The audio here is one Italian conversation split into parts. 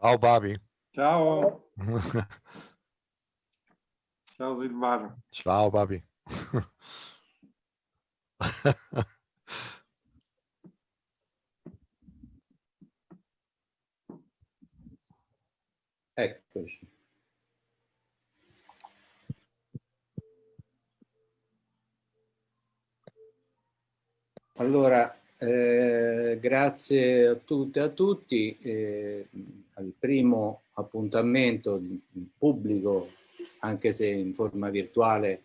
Ciao Babi. Ciao. Ciao Silvano. Ciao Babi. Eccoci. Allora, eh, grazie a tutte e a tutti. Eh, al primo appuntamento pubblico, anche se in forma virtuale,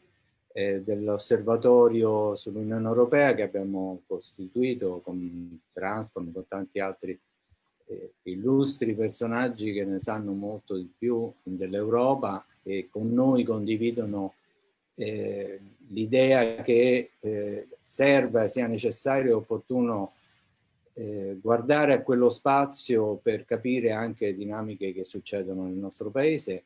eh, dell'osservatorio sull'Unione Europea che abbiamo costituito con Transform, con tanti altri eh, illustri personaggi che ne sanno molto di più dell'Europa e con noi condividono eh, l'idea che eh, serva, sia necessario e opportuno eh, guardare a quello spazio per capire anche dinamiche che succedono nel nostro paese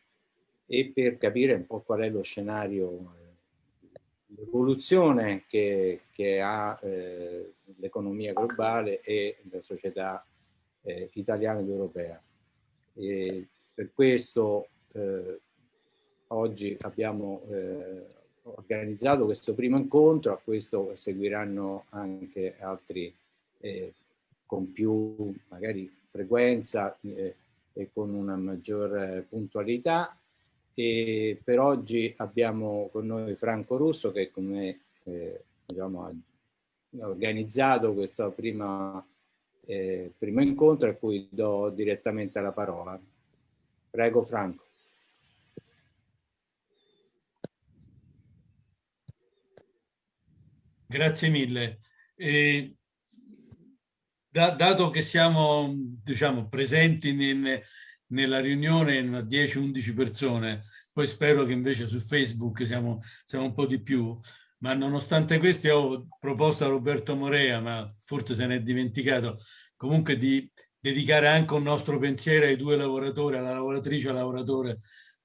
e per capire un po' qual è lo scenario, eh, l'evoluzione che, che, ha eh, l'economia globale e la società eh, italiana ed europea. E per questo eh, oggi abbiamo organizzato questo primo incontro, a questo seguiranno anche altri eh, con più magari frequenza eh, e con una maggior eh, puntualità. E per oggi abbiamo con noi Franco Russo che con me eh, diciamo, ha organizzato questo prima, eh, primo incontro a cui do direttamente la parola. Prego Franco. Grazie mille. Eh, da, dato che siamo diciamo, presenti in, nella riunione 10-11 persone, poi spero che invece su Facebook siamo, siamo un po' di più, ma nonostante questo ho proposto a Roberto Morea, ma forse se ne è dimenticato, comunque di dedicare anche un nostro pensiero ai due lavoratori, alla lavoratrice e al lavoratore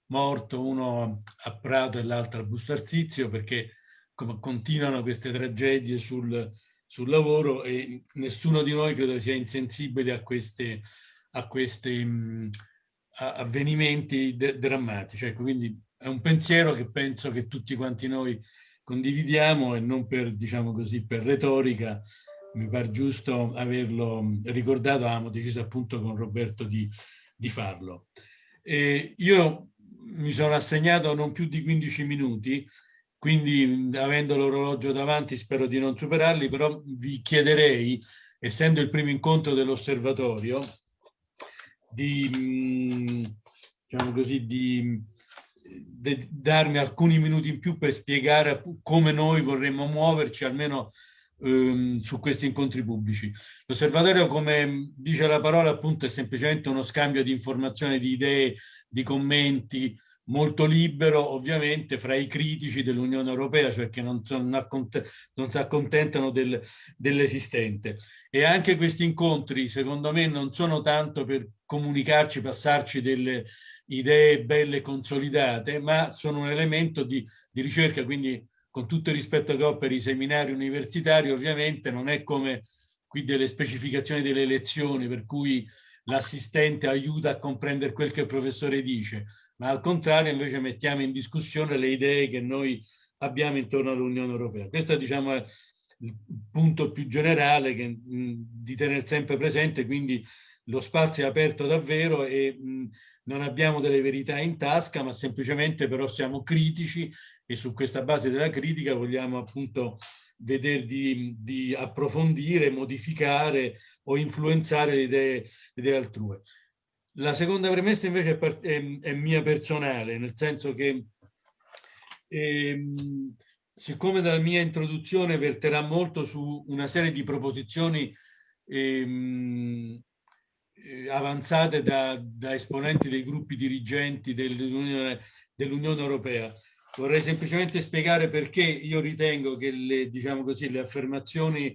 morto, uno a Prato e l'altro a Bustarsizio, perché continuano queste tragedie sul, sul lavoro e nessuno di noi credo sia insensibile a questi mh, avvenimenti drammatici. Ecco, quindi è un pensiero che penso che tutti quanti noi condividiamo e non per, diciamo così, per retorica, mi pare giusto averlo ricordato, avevamo deciso appunto con Roberto di, di farlo. E io mi sono assegnato non più di 15 minuti quindi avendo l'orologio davanti spero di non superarli, però vi chiederei, essendo il primo incontro dell'osservatorio, di, diciamo così, di, di darmi alcuni minuti in più per spiegare come noi vorremmo muoverci, almeno ehm, su questi incontri pubblici. L'osservatorio, come dice la parola, appunto è semplicemente uno scambio di informazioni, di idee, di commenti, molto libero ovviamente fra i critici dell'Unione Europea, cioè che non, non si accontentano del, dell'esistente. E anche questi incontri, secondo me, non sono tanto per comunicarci, passarci delle idee belle consolidate, ma sono un elemento di, di ricerca, quindi con tutto il rispetto che ho per i seminari universitari, ovviamente non è come qui delle specificazioni delle lezioni, per cui l'assistente aiuta a comprendere quel che il professore dice, ma al contrario invece mettiamo in discussione le idee che noi abbiamo intorno all'Unione Europea. Questo diciamo, è il punto più generale che, mh, di tenere sempre presente, quindi lo spazio è aperto davvero e mh, non abbiamo delle verità in tasca, ma semplicemente però siamo critici e su questa base della critica vogliamo appunto vedere di, di approfondire, modificare o influenzare le idee, idee altrui. La seconda premessa invece è, è, è mia personale, nel senso che ehm, siccome dalla mia introduzione verterà molto su una serie di proposizioni ehm, eh, avanzate da, da, esponenti dei gruppi dirigenti dell'Unione dell Europea, Vorrei semplicemente spiegare perché io ritengo che le, diciamo così, le affermazioni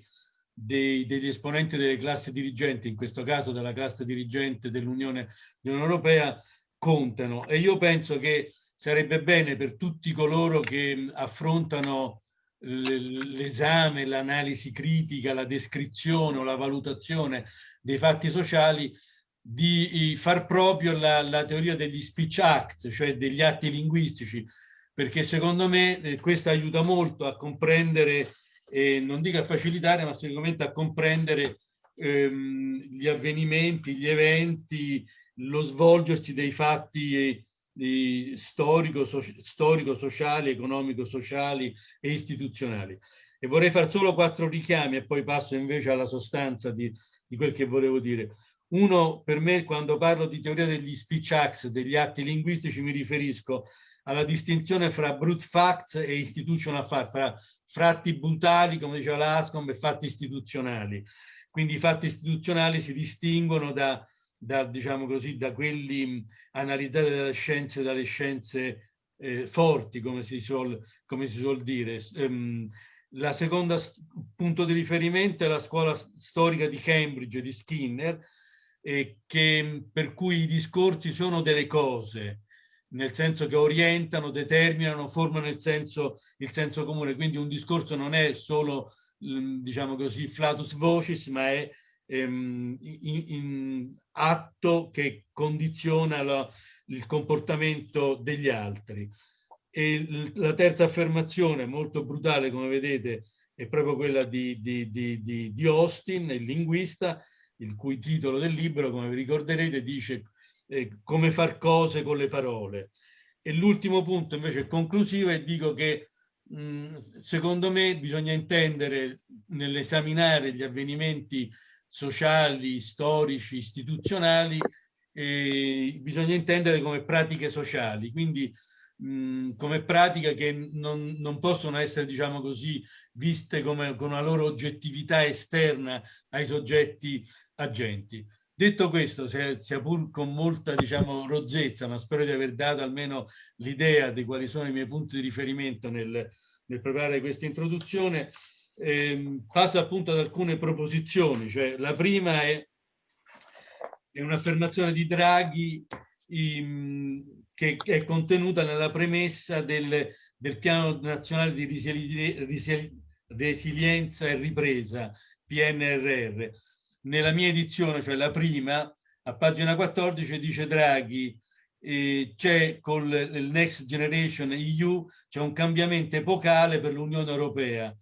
dei, degli esponenti delle classi dirigenti, in questo caso della classe dirigente dell'Unione Europea, contano. E io penso che sarebbe bene per tutti coloro che affrontano l'esame, l'analisi critica, la descrizione o la valutazione dei fatti sociali di far proprio la, la teoria degli speech acts, cioè degli atti linguistici, perché secondo me eh, questo aiuta molto a comprendere, eh, non dico a facilitare, ma sicuramente a comprendere ehm, gli avvenimenti, gli eventi, lo svolgersi dei fatti eh, storico, so, storico, sociali, economico, sociali e istituzionali. E vorrei fare solo quattro richiami e poi passo invece alla sostanza di, di quel che volevo dire. Uno, per me, quando parlo di teoria degli speech acts, degli atti linguistici, mi riferisco alla distinzione fra brute facts e institutional facts, fra fatti brutali, come diceva l'Ascom, e fatti istituzionali. Quindi i fatti istituzionali si distinguono da, da, diciamo così, da quelli analizzati dalle scienze, dalle scienze eh, forti, come si, suol, come si suol dire. Um, la seconda punto di riferimento è la scuola storica di Cambridge di Skinner, eh, che, per cui i discorsi sono delle cose, nel senso che orientano, determinano, formano il senso, il senso comune. Quindi un discorso non è solo, mm, diciamo così, flatus vocis, ma è ehm, in, in atto che condiziona la, il comportamento degli altri. E la terza affermazione, molto brutale come vedete, è proprio quella di, di, di, di Austin, il linguista, il cui titolo del libro, come vi ricorderete, dice eh, come far cose con le parole. E l'ultimo punto invece conclusivo e dico che mh, secondo me bisogna intendere nell'esaminare gli avvenimenti sociali, storici, istituzionali, eh, bisogna intendere come pratiche sociali, quindi mh, come pratiche che non, non, possono essere, diciamo così, viste come, con una loro oggettività esterna ai soggetti agenti. Detto questo, sia pur con molta diciamo, rozzezza, ma spero di aver dato almeno l'idea di quali sono i miei punti di riferimento nel, nel preparare questa introduzione, eh, passo appunto ad alcune proposizioni. Cioè, la prima è, è un'affermazione di Draghi in, che è contenuta nella premessa del, del Piano Nazionale di Resilienza e Ripresa, PNRR nella mia edizione, cioè la prima, a pagina 14 dice Draghi, eh, c'è con il Next Generation EU, c'è un cambiamento epocale per l'Unione Europea.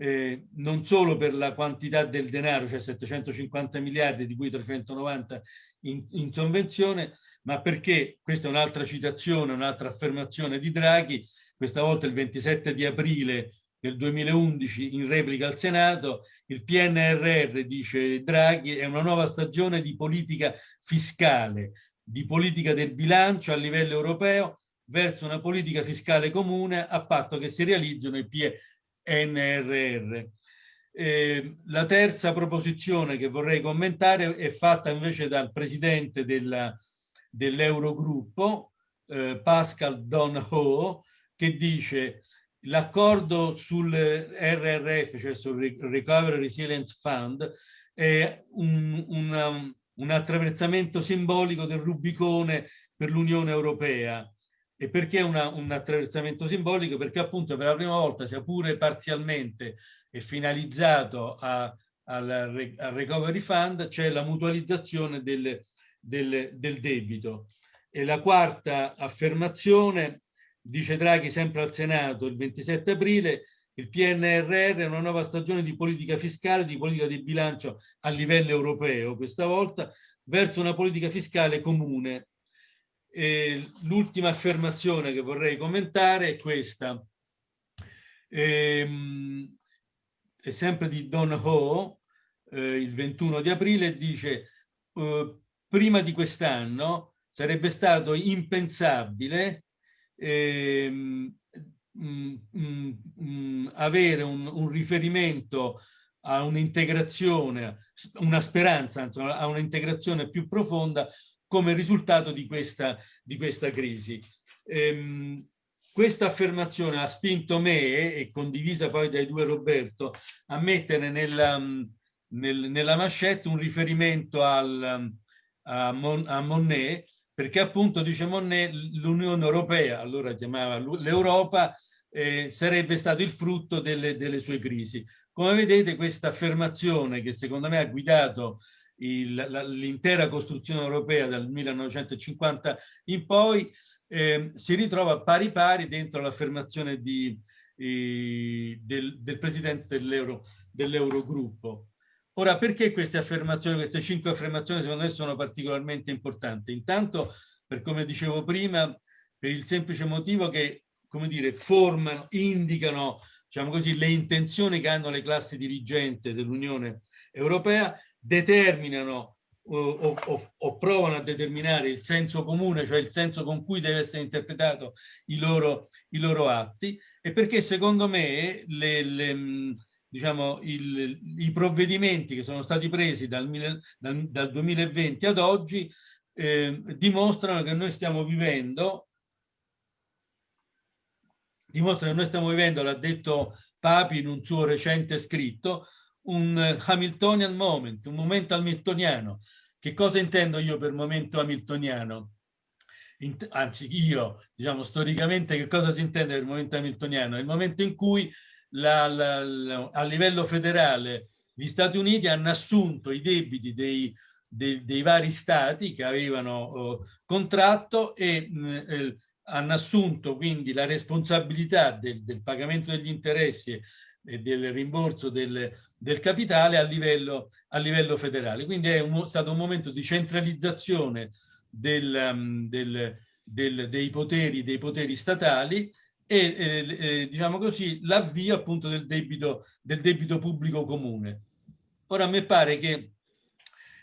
Eh, non solo per la quantità del denaro, cioè 750 miliardi di cui 390 in, in sovvenzione, ma perché, questa è un'altra citazione, un'altra affermazione di Draghi, questa volta il 27 di aprile del 2011 in replica al Senato, il PNRR, dice Draghi, è una nuova stagione di politica fiscale, di politica del bilancio a livello europeo verso una politica fiscale comune a patto che si realizzino i PNRR. Eh, la terza proposizione che vorrei commentare è fatta invece dal presidente dell'Eurogruppo, eh, Pascal Donho, che dice l'accordo sul RRF, cioè sul Recovery Resilience Fund, è un, un, un attraversamento simbolico del Rubicone per l'Unione Europea. E perché una, un attraversamento simbolico? Perché appunto per la prima volta, sia pure parzialmente, è finalizzato a, al, al Recovery Fund, c'è la mutualizzazione del, del, del debito. E la quarta affermazione dice Draghi sempre al Senato il 27 aprile, il PNRR è una nuova stagione di politica fiscale, di politica di bilancio a livello europeo, questa volta verso una politica fiscale comune. L'ultima affermazione che vorrei commentare è questa. Ehm, è sempre di Don Ho, eh, il 21 di aprile, dice eh, prima di quest'anno sarebbe stato impensabile ehm, mh, mh, mh, avere un, un, riferimento a un'integrazione, una speranza, insomma, a un'integrazione più profonda come risultato di questa, di questa crisi. Ehm, questa affermazione ha spinto me, e condivisa poi dai due Roberto, a mettere nella, nel, nella mascetta un riferimento al, a, Mon, a Monnet perché appunto, dice Monnet, l'Unione Europea, allora chiamava l'Europa, eh, sarebbe stato il frutto delle, delle, sue crisi. Come vedete questa affermazione che secondo me ha guidato l'intera costruzione europea dal 1950 in poi, eh, si ritrova pari pari dentro l'affermazione eh, del, del, presidente dell'Eurogruppo. Dell Ora, perché queste affermazioni, queste cinque affermazioni secondo me sono particolarmente importanti? Intanto, per come dicevo prima, per il semplice motivo che, come dire, formano, indicano, diciamo così, le intenzioni che hanno le classi dirigenti dell'Unione Europea, determinano o, o, o, provano a determinare il senso comune, cioè il senso con cui deve essere interpretato i loro, i loro atti e perché secondo me le, le, diciamo, il, i provvedimenti che sono stati presi dal, dal, dal 2020 ad oggi eh, dimostrano che noi stiamo vivendo dimostrano che noi stiamo vivendo, l'ha detto Papi in un suo recente scritto, un Hamiltonian moment, un momento hamiltoniano. Che cosa intendo io per momento hamiltoniano? anzi, io, diciamo, storicamente, che cosa si intende per momento hamiltoniano? È il momento in cui la, la, la, a livello federale gli Stati Uniti hanno assunto i debiti dei, dei, dei vari stati che avevano uh, contratto e uh, hanno assunto quindi la responsabilità del, del pagamento degli interessi e del rimborso del, del capitale a livello, a livello, federale. Quindi è un, stato un momento di centralizzazione del, um, dei, poteri, dei poteri statali e diciamo così l'avvio appunto del debito, del debito pubblico comune. Ora a me pare che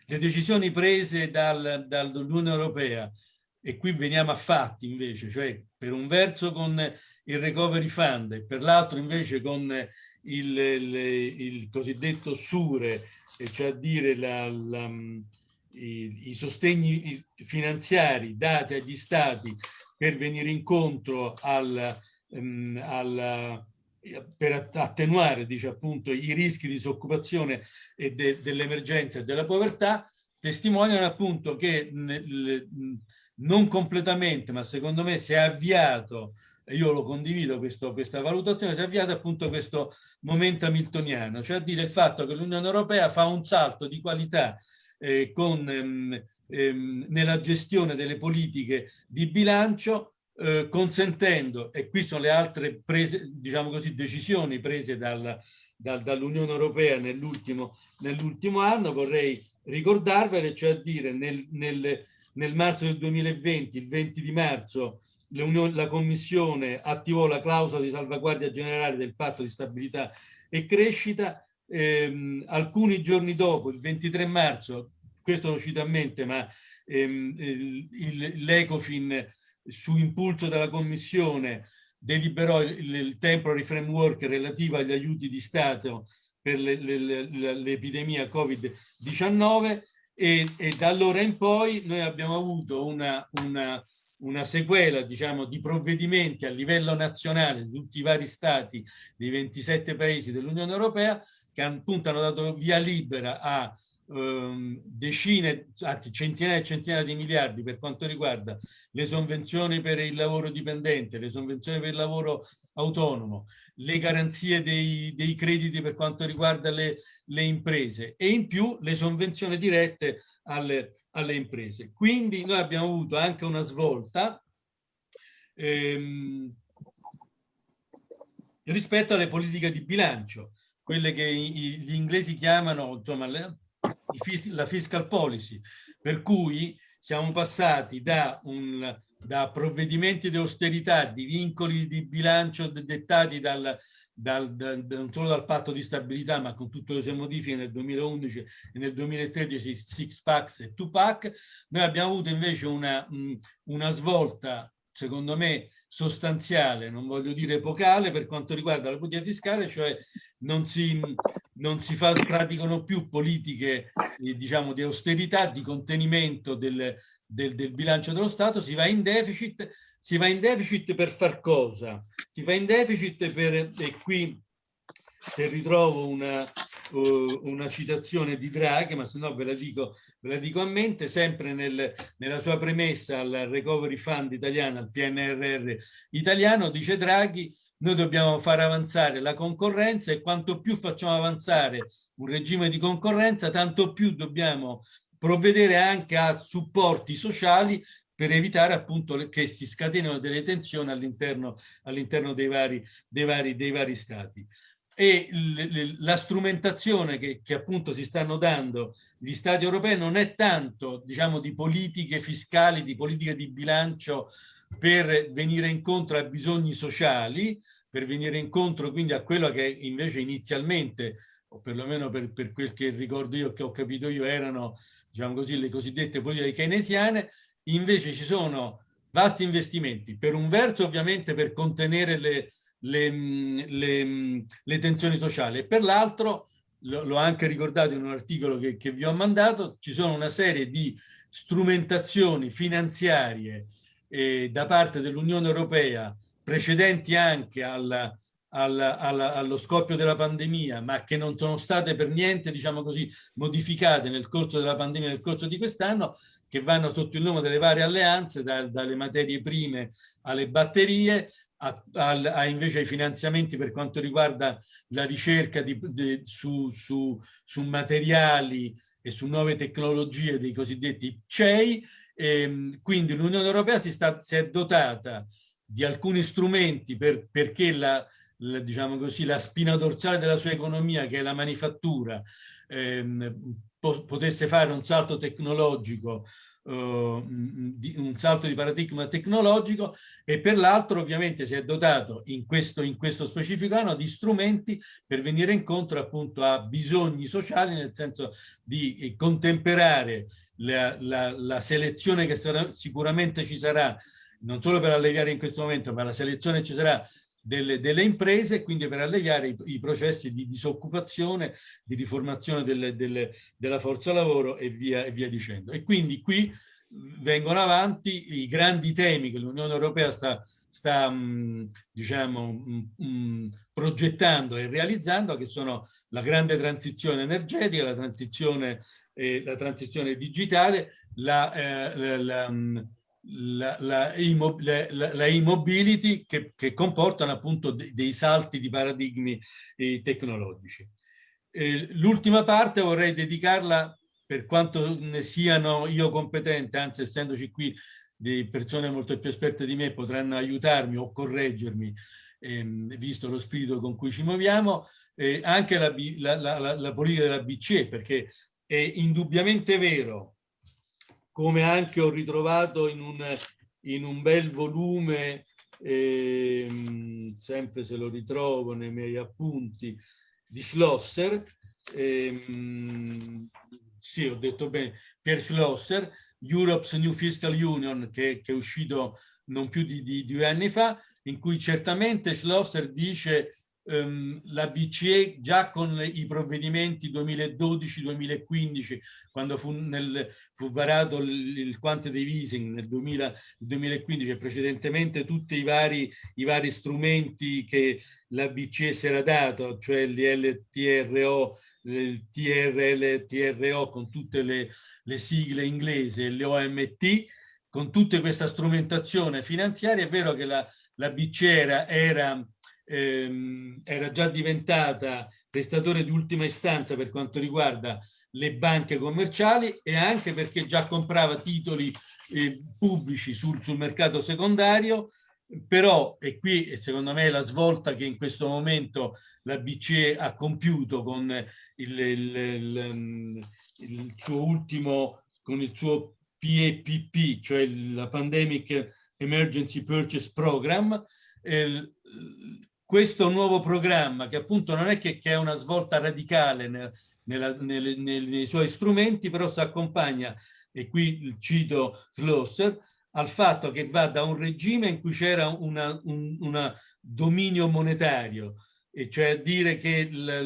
le decisioni prese dal, dall'Unione Europea e qui veniamo a fatti invece, cioè per un verso con il recovery fund e per l'altro invece con il, il, il, cosiddetto SURE, cioè a dire la, la, i, i, sostegni finanziari dati agli stati per venire incontro al, Ehm, al, per attenuare dice, appunto, i rischi di disoccupazione e de, dell'emergenza e della povertà, testimoniano appunto che nel, non completamente, ma secondo me si è avviato, io lo condivido questo, questa valutazione, si è avviato appunto questo momento hamiltoniano, cioè a dire il fatto che l'Unione Europea fa un salto di qualità eh, con, ehm, ehm, nella gestione delle politiche di bilancio eh, consentendo, e qui sono le altre prese, diciamo così, decisioni prese dal, dal, dall'Unione Europea nell'ultimo nell anno, vorrei ricordarvele, cioè dire nel, nel, nel marzo del 2020, il 20 di marzo, la Commissione attivò la clausola di salvaguardia generale del patto di stabilità e crescita. Ehm, alcuni giorni dopo, il 23 marzo, questo lo cito a mente, ma ehm, l'Ecofin su impulso della Commissione deliberò il, il temporary framework relativo agli aiuti di Stato per l'epidemia Covid-19 e, e, da allora in poi noi abbiamo avuto una, una, una sequela diciamo, di provvedimenti a livello nazionale di tutti i vari stati dei 27 paesi dell'Unione Europea che appunto hanno dato via libera a Ehm, decine, anzi centinaia e centinaia di miliardi per quanto riguarda le sovvenzioni per il lavoro dipendente, le sovvenzioni per il lavoro autonomo, le garanzie dei, dei crediti per quanto riguarda le, le, imprese e in più le sovvenzioni dirette alle, alle imprese. Quindi noi abbiamo avuto anche una svolta ehm, rispetto alle politiche di bilancio, quelle che gli inglesi chiamano, insomma, la fiscal policy, per cui siamo passati da, un, da provvedimenti di austerità, di vincoli di bilancio dettati dal, dal, dal, non solo dal patto di stabilità, ma con tutte le sue modifiche nel 2011 e nel 2013, six packs e two pack, noi abbiamo avuto invece una, una svolta, secondo me, sostanziale, non voglio dire epocale, per quanto riguarda la politica fiscale, cioè non si, non si fa, praticano più politiche eh, diciamo, di austerità, di contenimento del, del, del, bilancio dello Stato, si va in deficit, si va in deficit per far cosa? Si va in deficit per, e qui se ritrovo una, uh, una citazione di Draghi, ma se no ve la dico, ve la dico a mente, sempre nel, nella sua premessa al Recovery Fund italiano, al PNRR italiano, dice Draghi, noi dobbiamo far avanzare la concorrenza e quanto più facciamo avanzare un regime di concorrenza, tanto più dobbiamo provvedere anche a supporti sociali per evitare appunto che si scatenino delle tensioni all'interno all dei, vari, dei, vari, dei vari stati e la strumentazione che, che, appunto si stanno dando gli stati europei non è tanto diciamo di politiche fiscali, di politiche di bilancio per venire incontro a bisogni sociali, per venire incontro quindi a quello che invece inizialmente, o perlomeno per, per quel che ricordo io, che ho capito io, erano diciamo così, le cosiddette politiche keynesiane, invece ci sono vasti investimenti, per un verso ovviamente per contenere le, le, le, le tensioni sociali. Per l'altro, l'ho anche ricordato in un articolo che, che, vi ho mandato, ci sono una serie di strumentazioni finanziarie eh, da parte dell'Unione Europea precedenti anche alla, alla, alla, allo scoppio della pandemia, ma che non sono state per niente, diciamo così, modificate nel corso della pandemia, nel corso di quest'anno, che vanno sotto il nome delle varie alleanze, da, dalle materie prime alle batterie, a, a, invece ai finanziamenti per quanto riguarda la ricerca di, di, su, su, su, materiali e su nuove tecnologie dei cosiddetti CEI. E, ehm, quindi l'Unione Europea si, sta, si, è dotata di alcuni strumenti per, perché la, la, diciamo così, la spina dorsale della sua economia, che è la manifattura, ehm, potesse fare un salto tecnologico un salto di paradigma tecnologico e per l'altro ovviamente si è dotato in questo, in questo specifico anno di strumenti per venire incontro appunto a bisogni sociali nel senso di eh, contemperare la, la, la selezione che sarà, sicuramente ci sarà non solo per alleviare in questo momento ma la selezione ci sarà delle, delle, imprese, quindi per alleviare i, i, processi di disoccupazione, di riformazione delle, delle, della forza lavoro e via, e via dicendo. E quindi qui vengono avanti i grandi temi che l'Unione Europea sta, sta mh, diciamo, mh, mh, progettando e realizzando, che sono la grande transizione energetica, la transizione, eh, la transizione digitale, la, eh, la, la la, la e-mobility che, che, comportano appunto de, dei salti di paradigmi eh, tecnologici. L'ultima parte vorrei dedicarla, per quanto ne siano io competente, anzi essendoci qui di persone molto più esperte di me potranno aiutarmi o correggermi, ehm, visto lo spirito con cui ci muoviamo, eh, anche la, la, la, la politica della BCE, perché è indubbiamente vero come anche ho ritrovato in un, in un bel volume, eh, sempre se lo ritrovo nei miei appunti, di Schlosser, eh, sì ho detto bene, Pierre Schlosser, Europe's New Fiscal Union, che, che è uscito non più di, di, due anni fa, in cui certamente Schlosser dice ehm, la BCE già con i provvedimenti 2012-2015, quando fu, nel, fu, varato il, il quantitative easing nel 2000, 2015 e precedentemente tutti i vari, i vari strumenti che la BCE si era dato, cioè l'LTRO, il TRL, TRO con tutte le, le sigle inglesi e le OMT, con tutta questa strumentazione finanziaria, è vero che la, la BCE era, era ehm, era già diventata prestatore di ultima istanza per quanto riguarda le banche commerciali e anche perché già comprava titoli eh, pubblici sul, sul mercato secondario. Però, e qui secondo me è la svolta che in questo momento la BCE ha compiuto con il, il, il, il suo ultimo, con il suo PEPP, cioè la Pandemic Emergency Purchase Program, eh, questo nuovo programma, che appunto non è che, che è una svolta radicale nel, nella, nel, nel, nei suoi strumenti, però si accompagna, e qui cito Schlosser, al fatto che va da un regime in cui c'era un una dominio monetario, e cioè a dire che la,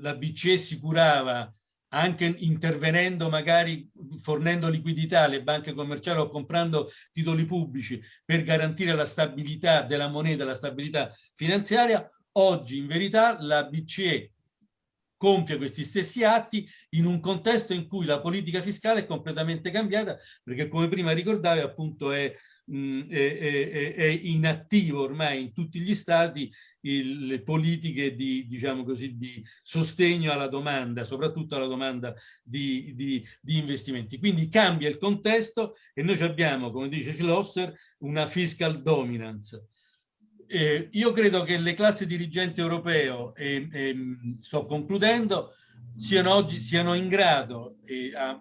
la BCE si curava anche intervenendo magari fornendo liquidità alle banche commerciali o comprando titoli pubblici per garantire la stabilità della moneta, la stabilità finanziaria, oggi in verità la BCE compie questi stessi atti in un contesto in cui la politica fiscale è completamente cambiata, perché come prima ricordavi appunto è mh, è, è, è, inattivo ormai in tutti gli stati il, le politiche di, diciamo così, di sostegno alla domanda, soprattutto alla domanda di, di, di investimenti. Quindi cambia il contesto e noi abbiamo, come dice Schlosser, una fiscal dominance. Eh, io credo che le classi dirigenti europeo, e, e sto concludendo, siano oggi siano in grado e, a,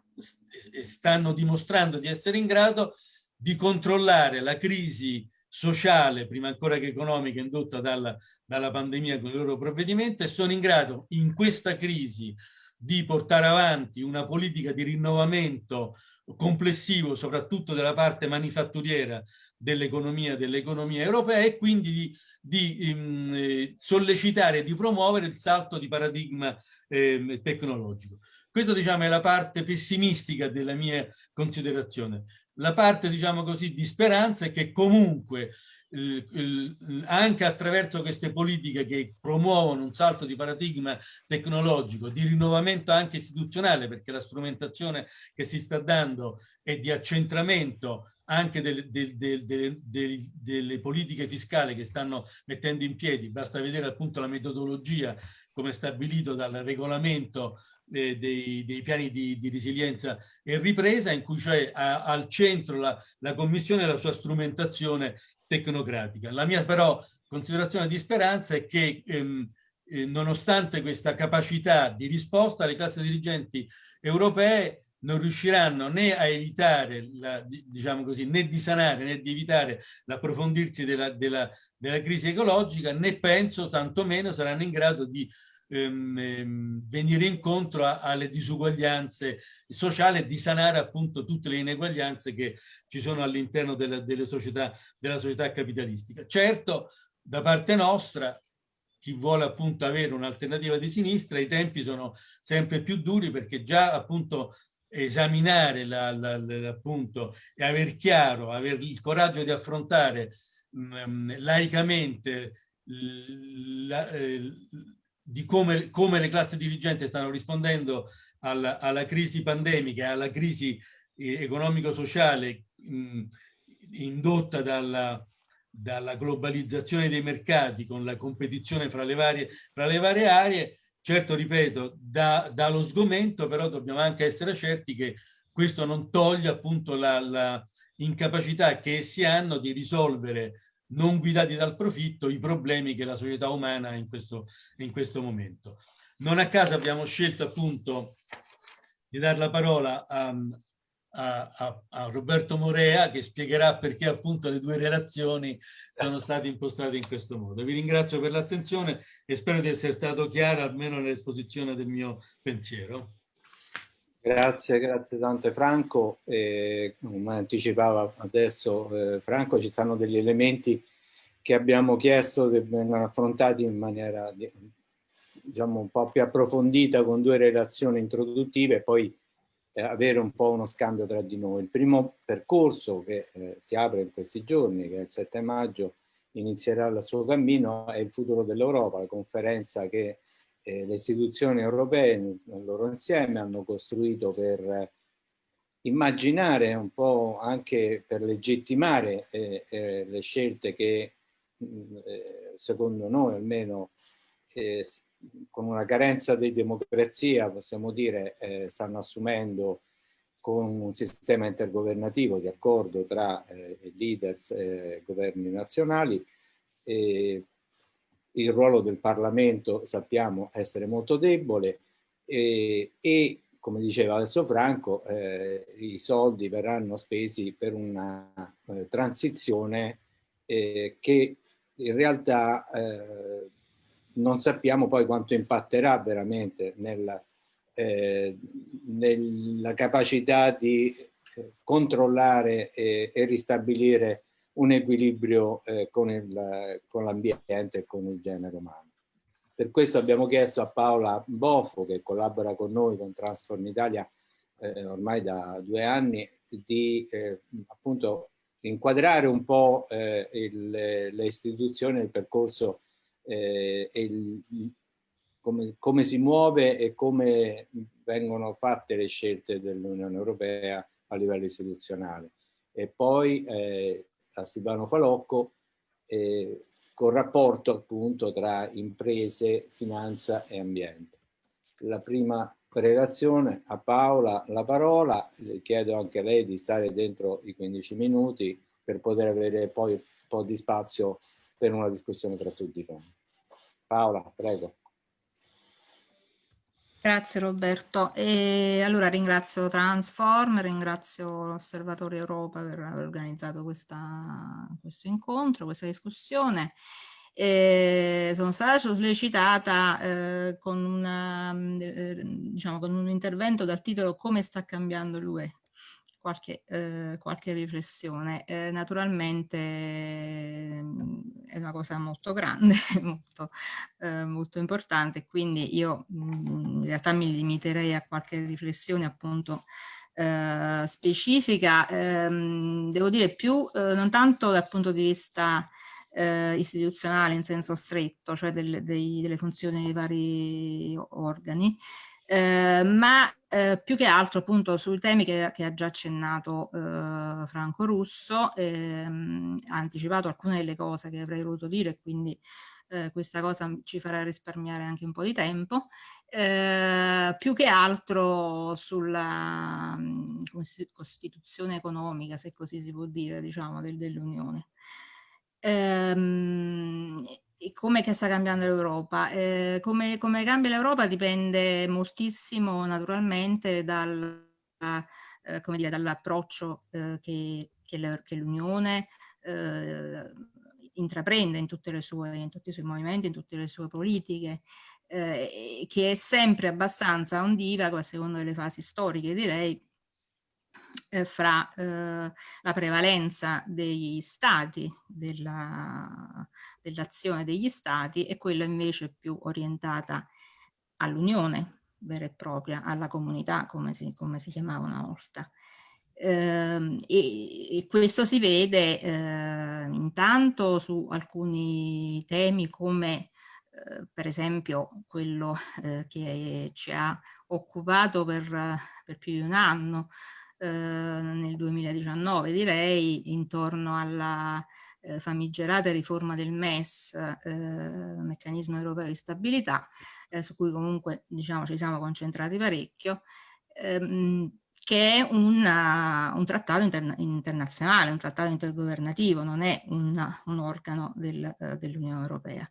e stanno dimostrando di essere in grado di controllare la crisi sociale, prima ancora che economica, indotta dalla, dalla pandemia con i loro provvedimenti e sono in grado in questa crisi di portare avanti una politica di rinnovamento complessivo, soprattutto della parte manifatturiera dell'economia dell'economia europea e quindi di, di um, sollecitare e di promuovere il salto di paradigma eh, tecnologico. Questa diciamo, è la parte pessimistica della mia considerazione la parte, diciamo così, di speranza è che comunque eh, anche attraverso queste politiche che promuovono un salto di paradigma tecnologico, di rinnovamento anche istituzionale, perché la strumentazione che si sta dando è di accentramento anche del, del, del, delle politiche fiscali che stanno mettendo in piedi, basta vedere appunto la metodologia come stabilito dal regolamento eh, dei, dei, piani di, di, resilienza e ripresa, in cui ha, al centro la, la Commissione e la sua strumentazione tecnocratica. La mia però considerazione di speranza è che ehm, eh, nonostante questa capacità di risposta, le classi dirigenti europee non riusciranno né a evitare, la, diciamo così, né di sanare né di evitare l'approfondirsi della, della, della crisi ecologica, né penso tantomeno saranno in grado di ehm, ehm, venire incontro a, alle disuguaglianze sociali e di sanare appunto tutte le ineguaglianze che ci sono all'interno della, della società capitalistica. Certo, da parte nostra, chi vuole appunto avere un'alternativa di sinistra, i tempi sono sempre più duri perché già appunto esaminare la, la, la, appunto e aver chiaro, avere il coraggio di affrontare mh, laicamente la, eh, di come, come, le classi dirigenti stanno rispondendo alla, alla crisi pandemica e alla crisi eh, economico-sociale indotta dalla, dalla, globalizzazione dei mercati con la competizione fra le varie, fra le varie aree, certo, ripeto, dà, dà, lo sgomento, però dobbiamo anche essere certi che questo non toglie appunto la, la incapacità che essi hanno di risolvere non guidati dal profitto i problemi che la società umana ha in questo, in questo momento. Non a caso abbiamo scelto appunto di dare la parola a, a, a, Roberto Morea che spiegherà perché appunto le due relazioni sono state impostate in questo modo. Vi ringrazio per l'attenzione e spero di essere stato chiaro almeno nell'esposizione del mio pensiero. Grazie, grazie tante Franco. Eh, come anticipava adesso eh, Franco, ci sono degli elementi che abbiamo chiesto che vengano affrontati in maniera diciamo un po' più approfondita con due relazioni introduttive e poi eh, avere un po' uno scambio tra di noi. Il primo percorso che eh, si apre in questi giorni, che è il 7 maggio, inizierà il suo cammino, è il futuro dell'Europa, la conferenza che eh, le istituzioni europee nel loro insieme hanno costruito per immaginare un po' anche per legittimare eh, eh, le scelte che mm, eh, secondo noi almeno eh, con una carenza di democrazia possiamo dire eh, stanno assumendo con un sistema intergovernativo di accordo tra leaders e governi nazionali il ruolo del Parlamento sappiamo essere molto debole e, e come diceva adesso Franco, eh, i soldi verranno spesi per una eh, transizione eh, che in realtà eh, non sappiamo poi quanto impatterà veramente nella, eh, nella capacità di eh, controllare e ristabilire un equilibrio eh, con l'ambiente e con il genere umano. Per questo abbiamo chiesto a Paola Boffo, che collabora con noi con Transform Italia eh, ormai da due anni, di eh, appunto inquadrare un po' eh, il, le istituzioni, il percorso eh, e il, come, come si muove e come vengono fatte le scelte dell'Unione Europea a livello istituzionale. E poi eh, a Silvano Falocco eh, col rapporto appunto tra imprese, finanza e ambiente. La prima relazione a Paola la parola, le chiedo anche a lei di stare dentro i 15 minuti per poter avere poi un po' di spazio per una discussione tra tutti. Paola, prego. Grazie Roberto. E allora ringrazio Transform, ringrazio l'Osservatorio Europa per aver organizzato questa, questo incontro, questa discussione. E sono stata sollecitata eh, con, una, eh, diciamo, con un intervento dal titolo Come sta cambiando l'UE qualche, eh, qualche riflessione. Eh, naturalmente mm, è una cosa molto grande, molto, eh, molto importante, quindi io mh, mm, in realtà mi limiterei a qualche riflessione appunto eh, specifica, ehm, devo dire più eh, non tanto dal punto di vista eh, istituzionale in senso stretto, cioè del, dei, delle funzioni dei vari organi, ma eh, più che altro appunto sui temi che, che ha già accennato eh, Franco Russo, ehm, ha anticipato alcune delle cose che avrei voluto dire, quindi eh, questa cosa ci farà risparmiare anche un po' di tempo, eh, più che altro sulla mh, costituzione economica, se così si può dire, diciamo, del, dell'Unione. Ehm, come sta cambiando l'Europa? Eh, come, come, cambia l'Europa dipende moltissimo naturalmente dal, eh, dall'approccio eh, che, che l'Unione eh, intraprende in, sue, in, tutti i suoi movimenti, in tutte le sue politiche, eh, che è sempre abbastanza ondivago a seconda delle fasi storiche direi, eh, fra eh, la prevalenza degli stati, dell'azione dell degli stati e quella invece più orientata all'unione vera e propria, alla comunità come si, come si chiamava una volta. Eh, e, e, questo si vede eh, intanto su alcuni temi come eh, per esempio quello eh, che ci ha occupato per, per più di un anno, eh, nel 2019 direi, intorno alla eh, famigerata riforma del MES, eh, meccanismo europeo di stabilità, eh, su cui comunque diciamo ci siamo concentrati parecchio, ehm, che è una, un trattato interna internazionale, un trattato intergovernativo, non è un, un organo del, eh, dell'Unione Europea.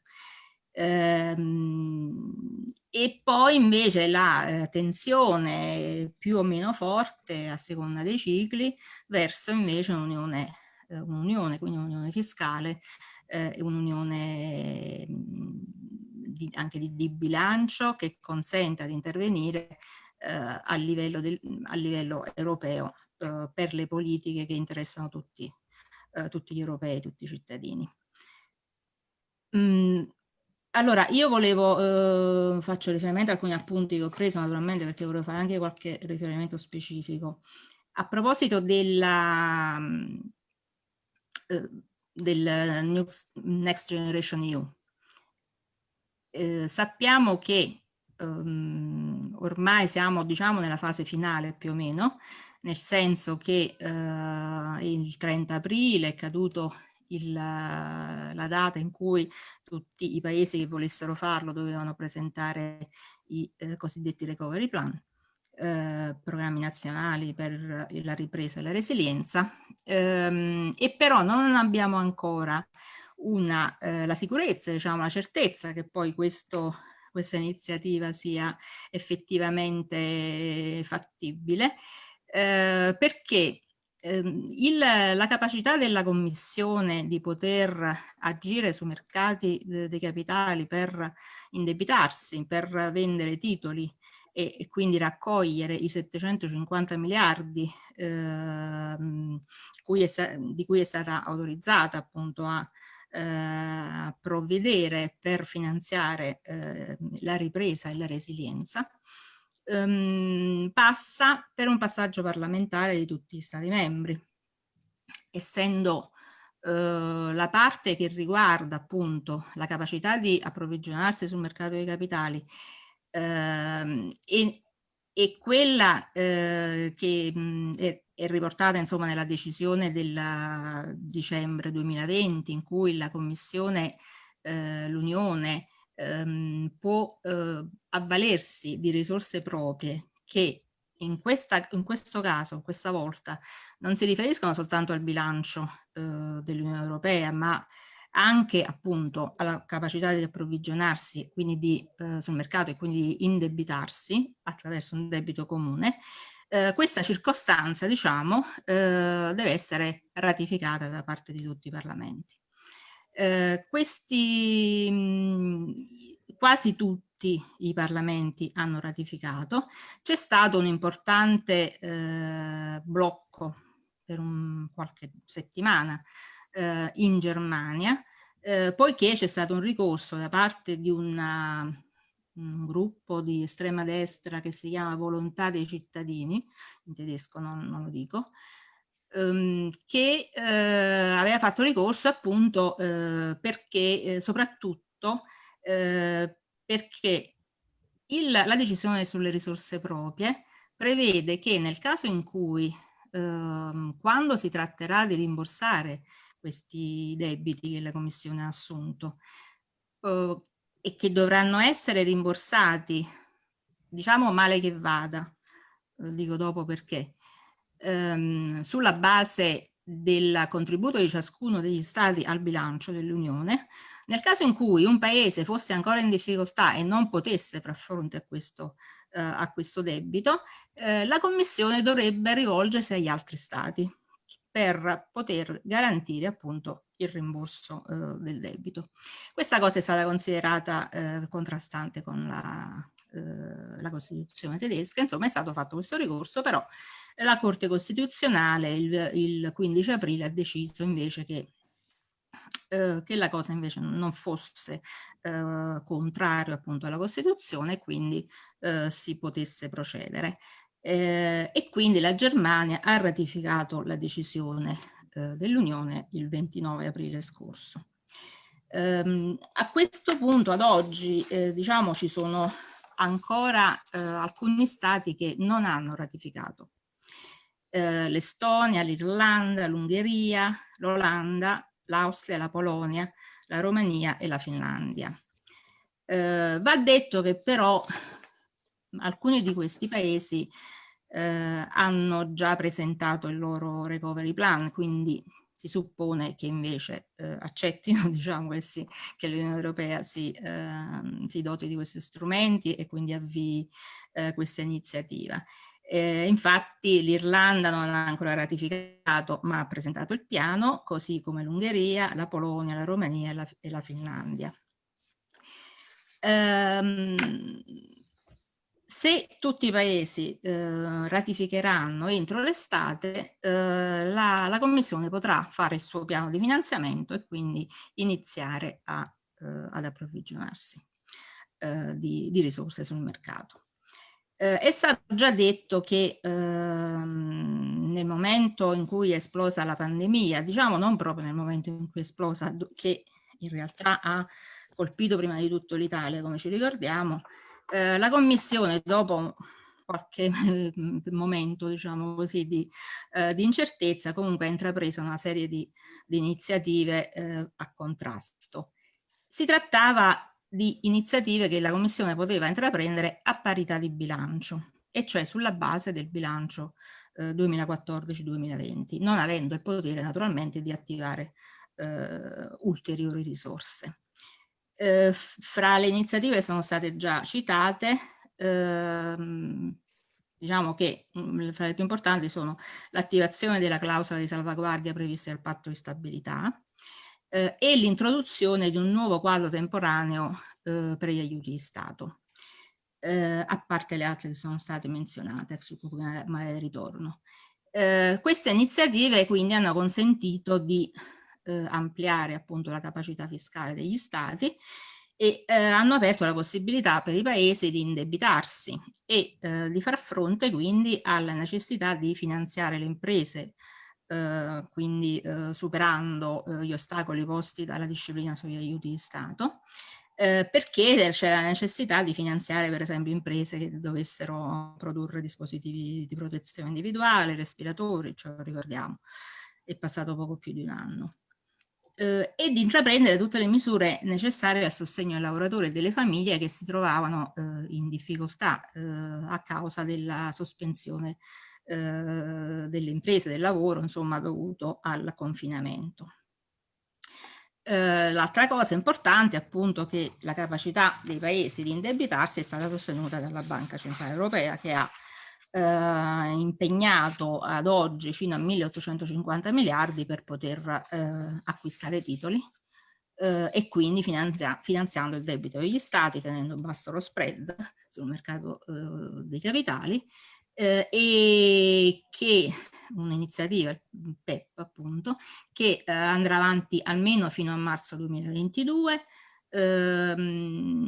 Ehm, e poi invece la eh, tensione più o meno forte a seconda dei cicli verso invece un'unione, eh, un quindi un'unione fiscale e eh, un'unione anche di, di, bilancio che consenta di intervenire a, livello del, a livello europeo per le politiche che interessano tutti, tutti gli europei, tutti i cittadini. Allora, io volevo, eh, faccio riferimento a alcuni appunti che ho preso naturalmente perché volevo fare anche qualche riferimento specifico. A proposito della, eh, del Next Generation EU, eh, sappiamo che um, ormai siamo diciamo nella fase finale più o meno, nel senso che uh, il 30 aprile è caduto il, la data in cui tutti i paesi che volessero farlo dovevano presentare i eh, cosiddetti recovery plan, eh, programmi nazionali per la ripresa e la resilienza, ehm, e però non abbiamo ancora una, eh, la sicurezza, diciamo, la certezza che poi questo, questa iniziativa sia effettivamente fattibile, eh, perché il, la capacità della Commissione di poter agire su mercati dei capitali per indebitarsi, per vendere titoli e, e quindi raccogliere i 750 miliardi eh, cui è, di cui è stata autorizzata appunto a eh, provvedere per finanziare eh, la ripresa e la resilienza, ehm, passa per un passaggio parlamentare di tutti gli Stati membri. Essendo eh, la parte che riguarda appunto la capacità di approvvigionarsi sul mercato dei capitali ehm, e, e, quella eh, che mh, è, è, riportata insomma nella decisione del dicembre 2020 in cui la Commissione, eh, l'Unione ehm, può eh, avvalersi di risorse proprie che in, questa, in, questo caso, questa volta, non si riferiscono soltanto al bilancio eh, dell'Unione Europea, ma anche appunto alla capacità di approvvigionarsi quindi di, eh, sul mercato e quindi di indebitarsi attraverso un debito comune, eh, questa circostanza diciamo eh, deve essere ratificata da parte di tutti i parlamenti. Eh, questi mh, quasi tutti i parlamenti hanno ratificato, c'è stato un importante eh, blocco per un, qualche settimana eh, in Germania, eh, poiché c'è stato un ricorso da parte di una, un gruppo di estrema destra che si chiama Volontà dei cittadini, in tedesco non, non lo dico, ehm, che eh, aveva fatto ricorso appunto eh, perché eh, soprattutto eh, perché il, la decisione sulle risorse proprie prevede che nel caso in cui ehm, quando si tratterà di rimborsare questi debiti che la Commissione ha assunto eh, e che dovranno essere rimborsati, diciamo male che vada, lo dico dopo perché, ehm, sulla base del contributo di ciascuno degli stati al bilancio dell'Unione, nel caso in cui un paese fosse ancora in difficoltà e non potesse far fronte a questo, eh, a questo debito, eh, la Commissione dovrebbe rivolgersi agli altri stati per poter garantire appunto il rimborso eh, del debito. Questa cosa è stata considerata eh, contrastante con la, eh, la Costituzione tedesca, insomma è stato fatto questo ricorso, però la Corte Costituzionale il, il 15 aprile ha deciso invece che eh, che la cosa invece non fosse eh, contrario appunto alla Costituzione e quindi eh, si potesse procedere. Eh, e quindi la Germania ha ratificato la decisione eh, dell'Unione il 29 aprile scorso. Ehm, a questo punto, ad oggi, diciamo ci sono ancora alcuni stati che non hanno ratificato l'Estonia, l'Irlanda, l'Ungheria, l'Olanda, l'Austria, la Polonia, la Romania e la Finlandia. Eh, va detto che però alcuni di questi paesi eh, hanno già presentato il loro recovery plan, quindi si suppone che invece eh, accettino diciamo, che, che l'Unione Europea si, ehm, si, doti di questi strumenti e quindi avvii eh, questa iniziativa. Eh, infatti l'Irlanda non ha ancora ratificato ma ha presentato il piano, così come l'Ungheria, la Polonia, la Romania e la, e la Finlandia. Ehm, se tutti i paesi eh, ratificheranno entro l'estate, eh, la, la, Commissione potrà fare il suo piano di finanziamento e quindi iniziare a, eh, ad approvvigionarsi eh, di, di risorse sul mercato. Eh, è stato già detto che ehm, nel momento in cui è esplosa la pandemia, diciamo non proprio nel momento in cui è esplosa, che in realtà ha colpito prima di tutto l'Italia, come ci ricordiamo, eh, la Commissione dopo qualche momento diciamo così di, eh, di, incertezza comunque ha intrapreso una serie di, di iniziative eh, a contrasto. Si trattava di iniziative che la Commissione poteva intraprendere a parità di bilancio, e cioè sulla base del bilancio eh, 2014-2020, non avendo il potere naturalmente di attivare eh, ulteriori risorse. Eh, fra le iniziative sono state già citate, ehm, diciamo che mh, mm, fra le più importanti sono l'attivazione della clausola di salvaguardia prevista dal patto di stabilità, eh, e l'introduzione di un nuovo quadro temporaneo eh, per gli aiuti di Stato, eh, a parte le altre che sono state menzionate, su cui magari ritorno. Eh, queste iniziative quindi hanno consentito di eh, ampliare appunto la capacità fiscale degli Stati e eh, hanno aperto la possibilità per i paesi di indebitarsi e eh, di far fronte quindi alla necessità di finanziare le imprese eh, quindi eh, superando eh, gli ostacoli posti dalla disciplina sugli aiuti di Stato, eh, perché c'era la necessità di finanziare per esempio imprese che dovessero produrre dispositivi di protezione individuale, respiratori, ce lo ricordiamo, è passato poco più di un anno. Eh, e di intraprendere tutte le misure necessarie al sostegno ai lavoratori e delle famiglie che si trovavano eh, in difficoltà eh, a causa della sospensione eh, delle imprese, del lavoro, insomma, dovuto al confinamento. Eh, l'altra cosa importante è appunto che la capacità dei paesi di indebitarsi è stata sostenuta dalla Banca Centrale Europea che ha eh, impegnato ad oggi fino a 1850 miliardi per poter eh, acquistare titoli eh, e quindi finanzia finanziando il debito degli stati tenendo basso lo spread sul mercato eh, dei capitali eh, e che un'iniziativa, il PEP appunto, che eh, andrà avanti almeno fino a marzo 2022 ehm,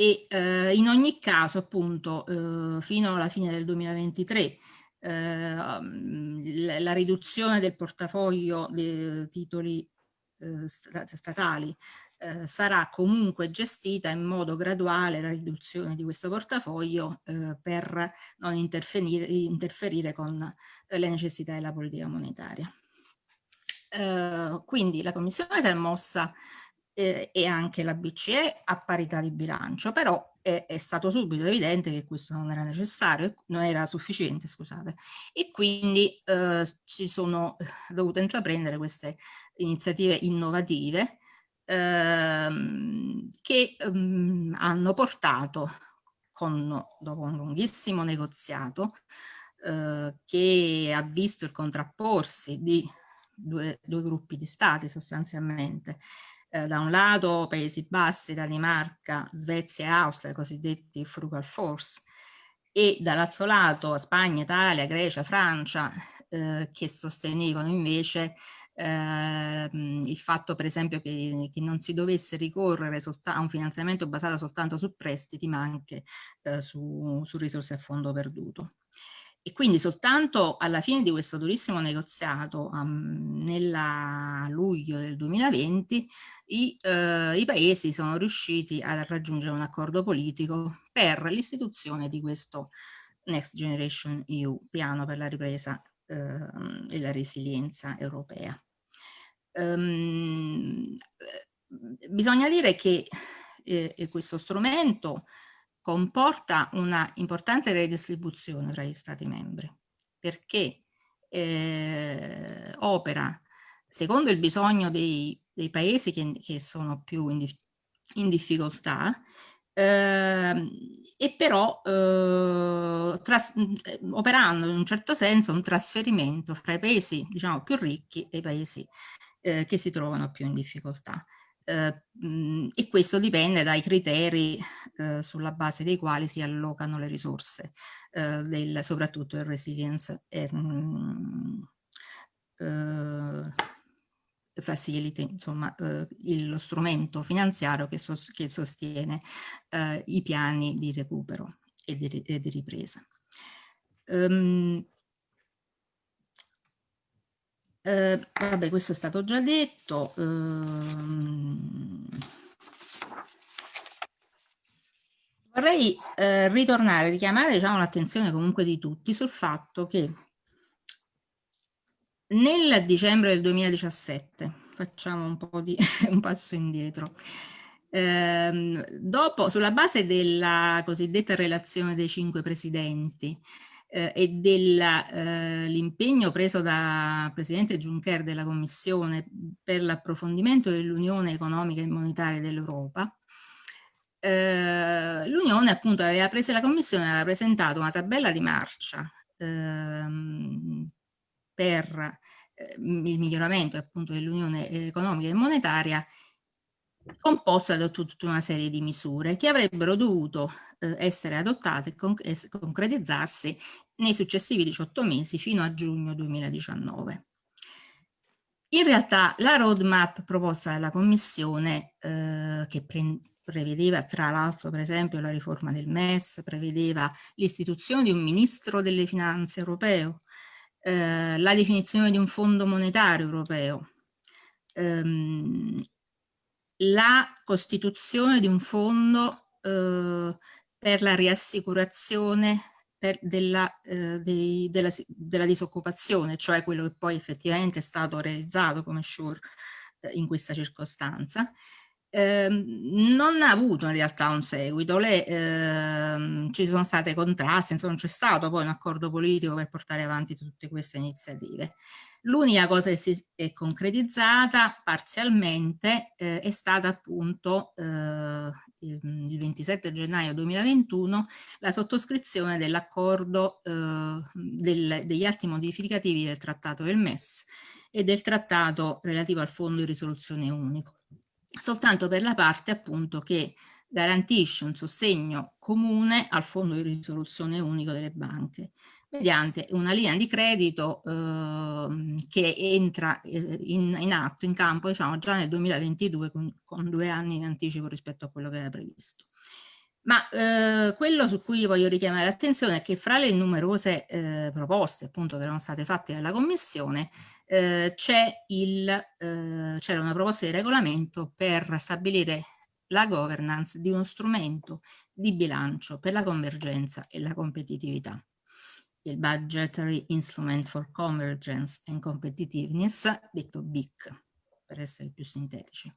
e eh, in ogni caso appunto eh, fino alla fine del 2023 eh, la, riduzione del portafoglio dei titoli eh, statali eh, sarà comunque gestita in modo graduale la riduzione di questo portafoglio eh, per non interferire, interferire con le necessità della politica monetaria. Quindi la Commissione si è mossa eh, e anche la BCE a parità di bilancio, però è, è, stato subito evidente che questo non era necessario, non era sufficiente, scusate, e quindi eh, ci sono dovute intraprendere queste iniziative innovative ehm, che ehm, hanno portato, con, dopo un lunghissimo negoziato, eh, che ha visto il contrapporsi di due, due gruppi di stati sostanzialmente, eh, da un lato Paesi Bassi, Danimarca, Svezia e Austria, i cosiddetti frugal force, e dall'altro lato Spagna, Italia, Grecia, Francia, eh, che sostenevano invece eh, il fatto per esempio che, che, non si dovesse ricorrere a un finanziamento basato soltanto su prestiti ma anche eh, su, su risorse a fondo perduto. E quindi soltanto alla fine di questo durissimo negoziato, um, nella luglio del 2020, i, uh, i, paesi sono riusciti a raggiungere un accordo politico per l'istituzione di questo Next Generation EU, piano per la ripresa uh, e la resilienza europea. Um, bisogna dire che eh, questo strumento comporta una importante redistribuzione tra gli Stati membri perché eh, opera secondo il bisogno dei, dei paesi che, che, sono più in, in difficoltà eh, e però eh, tras, operando in un certo senso un trasferimento fra i paesi diciamo più ricchi e i paesi eh, che si trovano più in difficoltà. Eh, e questo dipende dai criteri eh, sulla base dei quali si allocano le risorse, eh, del, soprattutto il resilience e, mh, facility, insomma il, lo strumento finanziario che, sos, che sostiene i piani di recupero e di, e di ripresa. Um, eh, vabbè, questo è stato già detto. Ehm, vorrei eh, ritornare, richiamare diciamo, l'attenzione comunque di tutti sul fatto che nel dicembre del 2017, facciamo un po' di un passo indietro, ehm, dopo, sulla base della cosiddetta relazione dei cinque presidenti, eh, e dell'impegno eh, preso da Presidente Juncker della Commissione per l'approfondimento dell'Unione economica e monetaria dell'Europa, eh, l'Unione appunto aveva preso, la Commissione aveva presentato una tabella di marcia ehm, per eh, il miglioramento appunto dell'Unione economica e monetaria composta da tutta una serie di misure che avrebbero dovuto eh, essere adottate e concretizzarsi nei successivi 18 mesi fino a giugno 2019. In realtà la roadmap proposta dalla Commissione, eh, che pre prevedeva tra l'altro per esempio la riforma del MES, prevedeva l'istituzione di un ministro delle finanze europeo, eh, la definizione di un fondo monetario europeo, ehm, la costituzione di un fondo eh, per la riassicurazione per della, eh, dei, della, della, disoccupazione, cioè quello che poi effettivamente è stato realizzato come SURE eh, in questa circostanza, eh, non ha avuto in realtà un seguito, Le, eh, ci sono state contrasti, insomma c'è stato poi un accordo politico per portare avanti tutte queste iniziative. L'unica cosa che si è concretizzata parzialmente eh, è stata appunto eh, il 27 gennaio 2021 la sottoscrizione dell'accordo eh, del, degli atti modificativi del trattato del MES e del trattato relativo al fondo di risoluzione unico soltanto per la parte appunto che garantisce un sostegno comune al fondo di risoluzione unico delle banche mediante una linea di credito eh, che entra eh, in, in, atto, in campo diciamo già nel 2022 con, con due anni in anticipo rispetto a quello che era previsto. Ma eh, quello su cui voglio richiamare l'attenzione è che fra le numerose eh, proposte appunto che erano state fatte dalla Commissione eh, eh, una proposta di regolamento per stabilire la governance di uno strumento di bilancio per la convergenza e la competitività. Il Budgetary Instrument for Convergence and Competitiveness, detto BIC, per essere più sintetici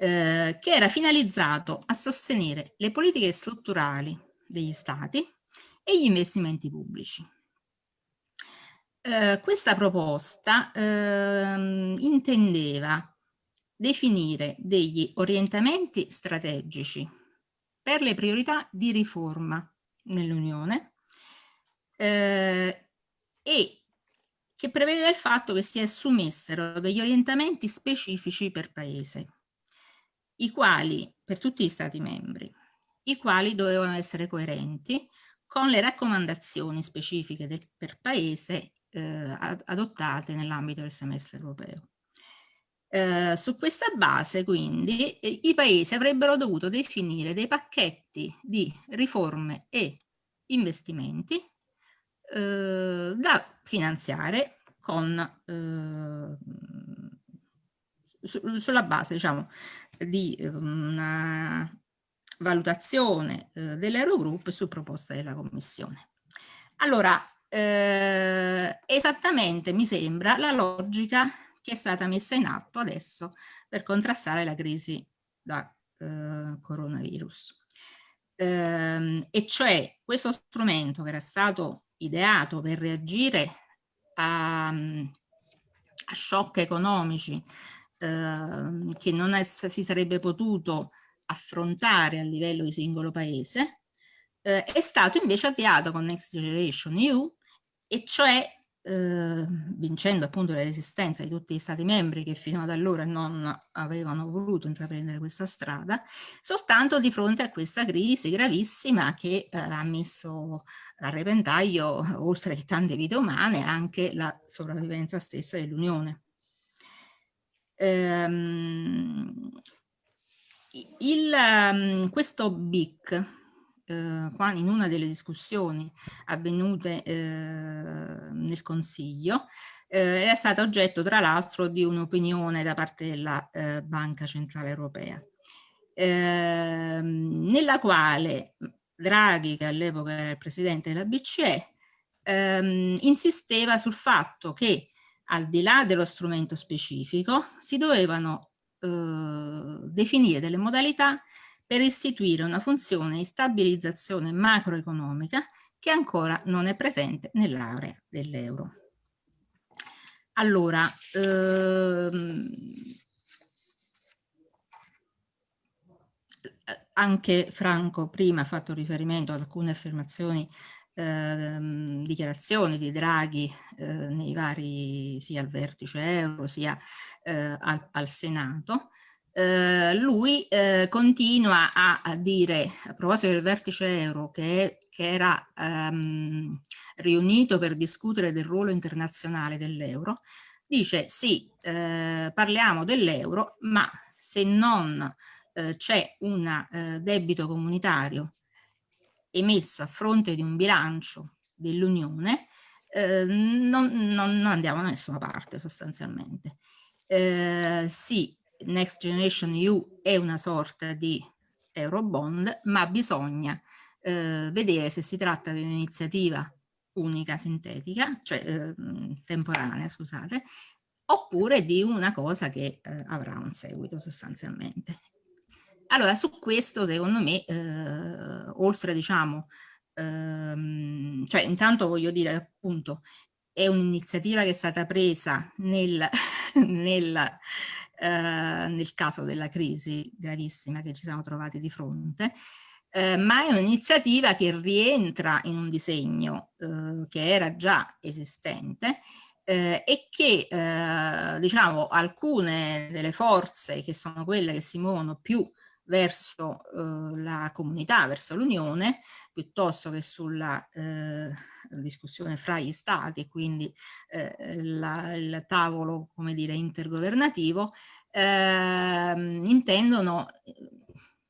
eh, che era finalizzato a sostenere le politiche strutturali degli stati e gli investimenti pubblici. Eh, questa proposta eh, intendeva definire degli orientamenti strategici per le priorità di riforma nell'Unione eh, e che prevede il fatto che si assumessero degli orientamenti specifici per paese i quali, per tutti gli Stati membri, i quali dovevano essere coerenti con le raccomandazioni specifiche del, per paese eh, adottate nell'ambito del semestre europeo. Eh, su questa base quindi eh, i paesi avrebbero dovuto definire dei pacchetti di riforme e investimenti eh, da finanziare con, eh, su, sulla base diciamo, di ehm, una valutazione eh, dell'Eurogroup su proposta della Commissione. Allora, eh, esattamente mi sembra la logica che è stata messa in atto adesso per contrastare la crisi da eh, coronavirus. Eh, e cioè questo strumento che era stato ideato per reagire a, a shock economici Ehm, che non è, si sarebbe potuto affrontare a livello di singolo paese, eh, è stato invece avviato con Next Generation EU e cioè eh, vincendo appunto la resistenza di tutti gli stati membri che fino ad allora non avevano voluto intraprendere questa strada, soltanto di fronte a questa crisi gravissima che eh, ha messo a repentaglio, oltre che tante vite umane, anche la sopravvivenza stessa dell'Unione. Ehm, il, um, questo BIC, eh, qua in una delle discussioni avvenute eh, nel Consiglio, eh, era stato oggetto tra l'altro di un'opinione da parte della eh, Banca Centrale Europea, ehm, nella quale Draghi, che all'epoca era il presidente della BCE, ehm, insisteva sul fatto che al di là dello strumento specifico, si dovevano eh, definire delle modalità per istituire una funzione di stabilizzazione macroeconomica che ancora non è presente nell'area dell'euro. Allora, ehm, anche Franco prima ha fatto riferimento ad alcune affermazioni Ehm, dichiarazioni di Draghi eh, nei vari, sia al vertice euro sia eh, al, al, Senato, eh, lui eh, continua a, a, dire, a proposito del vertice euro, che, che era ehm, riunito per discutere del ruolo internazionale dell'euro, dice sì, eh, parliamo dell'euro, ma se non eh, c'è un debito comunitario emesso a fronte di un bilancio dell'Unione, eh, non, non, non, andiamo da nessuna parte sostanzialmente. Eh, sì, Next Generation EU è una sorta di Eurobond, ma bisogna eh, vedere se si tratta di un'iniziativa unica sintetica, cioè eh, temporanea, scusate, oppure di una cosa che eh, avrà un seguito sostanzialmente. Allora, su questo, secondo me, eh, oltre, diciamo, ehm, cioè intanto voglio dire appunto, è un'iniziativa che è stata presa nel, nel, eh, nel caso della crisi gravissima che ci siamo trovati di fronte, eh, ma è un'iniziativa che rientra in un disegno eh, che era già esistente eh, e che eh, diciamo alcune delle forze che sono quelle che si muovono più verso eh, la comunità, verso l'Unione, piuttosto che sulla eh, discussione fra gli stati e quindi eh, la, il tavolo, come dire, intergovernativo, ehm, intendono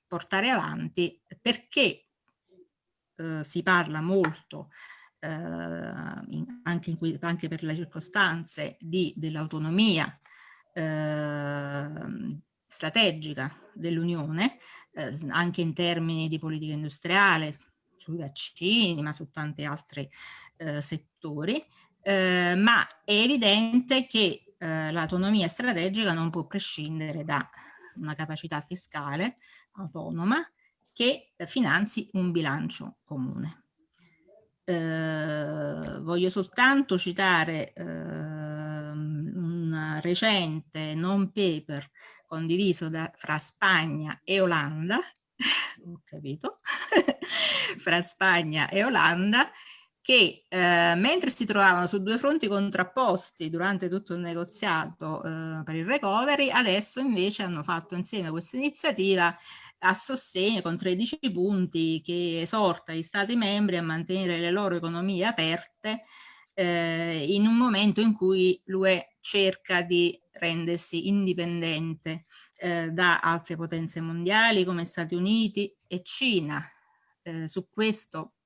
portare avanti perché eh, si parla molto eh, in, anche, in, anche, per le circostanze dell'autonomia eh, strategica dell'Unione, eh, anche in termini di politica industriale, sui vaccini, ma su tanti altri eh, settori, eh, ma è evidente che eh, l'autonomia strategica non può prescindere da una capacità fiscale autonoma che finanzi un bilancio comune. Eh, voglio soltanto citare eh, recente non paper condiviso da, fra Spagna e Olanda, ho capito, fra Spagna e Olanda, che eh, mentre si trovavano su due fronti contrapposti durante tutto il negoziato eh, per il recovery, adesso invece hanno fatto insieme questa iniziativa a sostegno con 13 punti che esorta gli Stati membri a mantenere le loro economie aperte eh, in un momento in cui l'UE cerca di rendersi indipendente eh, da altre potenze mondiali come Stati Uniti e Cina. Eh, su questo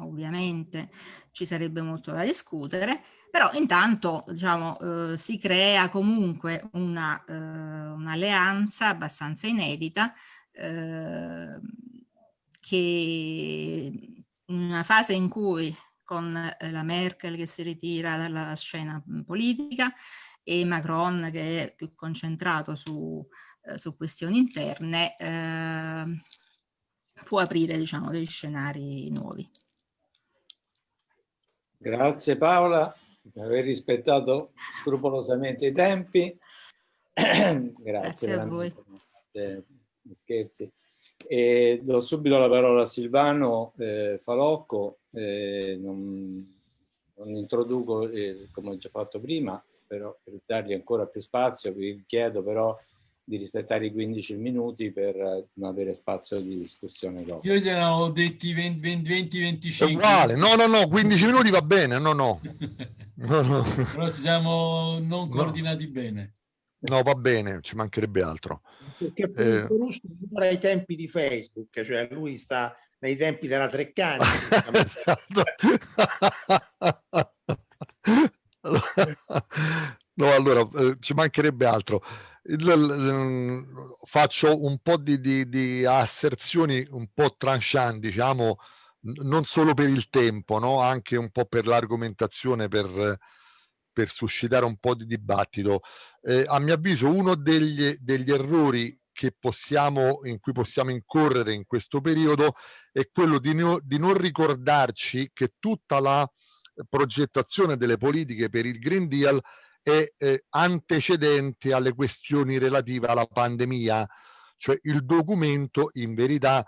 ovviamente ci sarebbe molto da discutere, però intanto diciamo, eh, si crea comunque un'alleanza un abbastanza inedita eh, che in una fase in cui con eh, la Merkel che si ritira dalla scena politica e Macron che è più concentrato su, eh, su questioni interne, eh, può aprire diciamo, degli scenari nuovi. Grazie Paola per aver rispettato scrupolosamente i tempi. Grazie, Grazie a voi. Scherzi. E do subito la parola a Silvano eh, Falocco, eh, non, non, introduco eh, come ho già fatto prima, però per dargli ancora più spazio vi chiedo però di rispettare i 15 minuti per non avere spazio di discussione dopo. Io gliene ho detti 20-25. Uguale, no, no, no, 15 minuti va bene, no, no. no, no. Però ci siamo non coordinati no. bene. No, va bene, ci mancherebbe altro. Perché eh... ancora ai tempi di Facebook, cioè lui sta nei tempi della Treccani. no, allora, eh, ci mancherebbe altro faccio un po' di, di, di, asserzioni un po' tranchant, diciamo, non solo per il tempo, no? anche un po' per l'argomentazione, per, per suscitare un po' di dibattito. Eh, a mio avviso uno degli, degli errori possiamo, in cui possiamo incorrere in questo periodo è quello di, no, di non ricordarci che tutta la progettazione delle politiche per il Green Deal è eh, antecedente alle questioni relative alla pandemia, cioè il documento in verità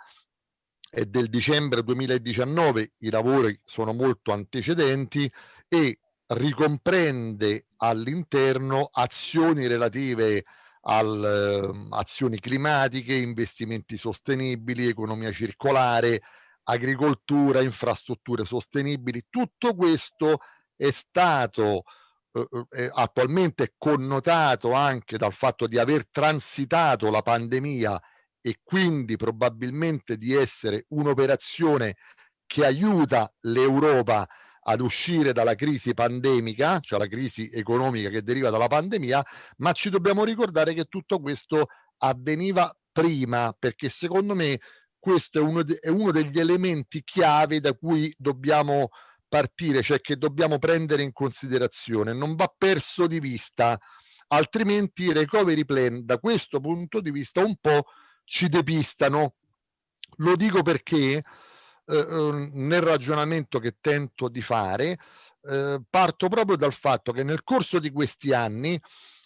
è del dicembre 2019, i lavori sono molto antecedenti e ricomprende all'interno azioni relative alle uh, azioni climatiche, investimenti sostenibili, economia circolare, agricoltura, infrastrutture sostenibili. Tutto questo è stato eh, attualmente connotato anche dal fatto di aver transitato la pandemia e quindi probabilmente di essere un'operazione che aiuta l'Europa ad uscire dalla crisi pandemica, cioè la crisi economica che deriva dalla pandemia, ma ci dobbiamo ricordare che tutto questo avveniva prima, perché secondo me questo è uno, è uno degli elementi chiave da cui dobbiamo partire, cioè che dobbiamo prendere in considerazione, non va perso di vista, altrimenti i recovery plan da questo punto di vista un po' ci depistano. Lo dico perché eh, ehm, nel ragionamento che tento di fare eh, parto proprio dal fatto che nel corso di questi anni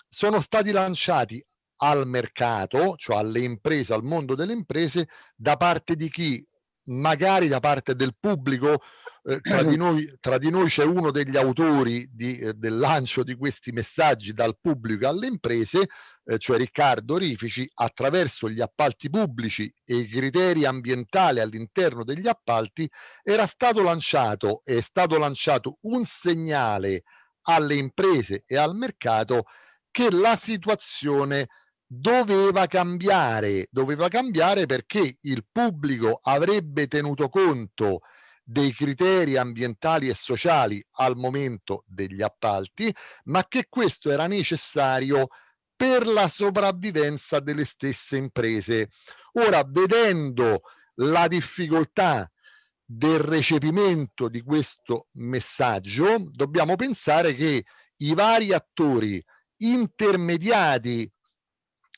sono stati lanciati al mercato, cioè alle imprese, al mondo delle imprese, da parte di chi magari da parte del pubblico eh, tra, di noi, tra, di noi, c'è uno degli autori di, eh, del lancio di questi messaggi dal pubblico alle imprese, eh, cioè Riccardo Rifici, attraverso gli appalti pubblici e i criteri ambientali all'interno degli appalti, era stato lanciato, è stato lanciato un segnale alle imprese e al mercato che la situazione doveva cambiare, doveva cambiare perché il pubblico avrebbe tenuto conto dei criteri ambientali e sociali al momento degli appalti, ma che questo era necessario per la sopravvivenza delle stesse imprese. Ora, vedendo la difficoltà del recepimento di questo messaggio, dobbiamo pensare che i vari attori intermediati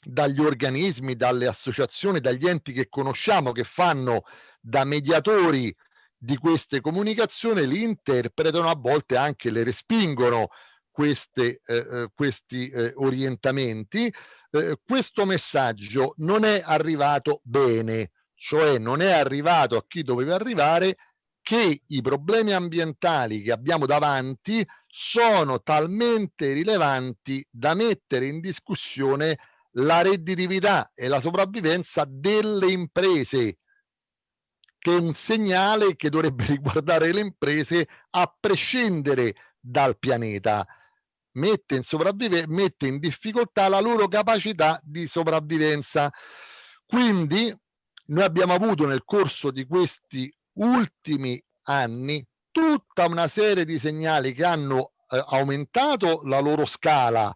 dagli organismi, dalle associazioni, dagli enti che conosciamo che fanno da mediatori di queste comunicazioni, li interpretano, a volte anche le respingono queste, eh, eh questi eh, orientamenti. Eh, questo messaggio non è arrivato bene, cioè non è arrivato a chi doveva arrivare che i problemi ambientali che abbiamo davanti sono talmente rilevanti da mettere in discussione la redditività e la sopravvivenza delle imprese, che è un segnale che dovrebbe riguardare le imprese a prescindere dal pianeta. Mette in, sopravvive- mette in difficoltà la loro capacità di sopravvivenza. Quindi noi abbiamo avuto nel corso di questi ultimi anni tutta una serie di segnali che hanno eh, aumentato la loro scala,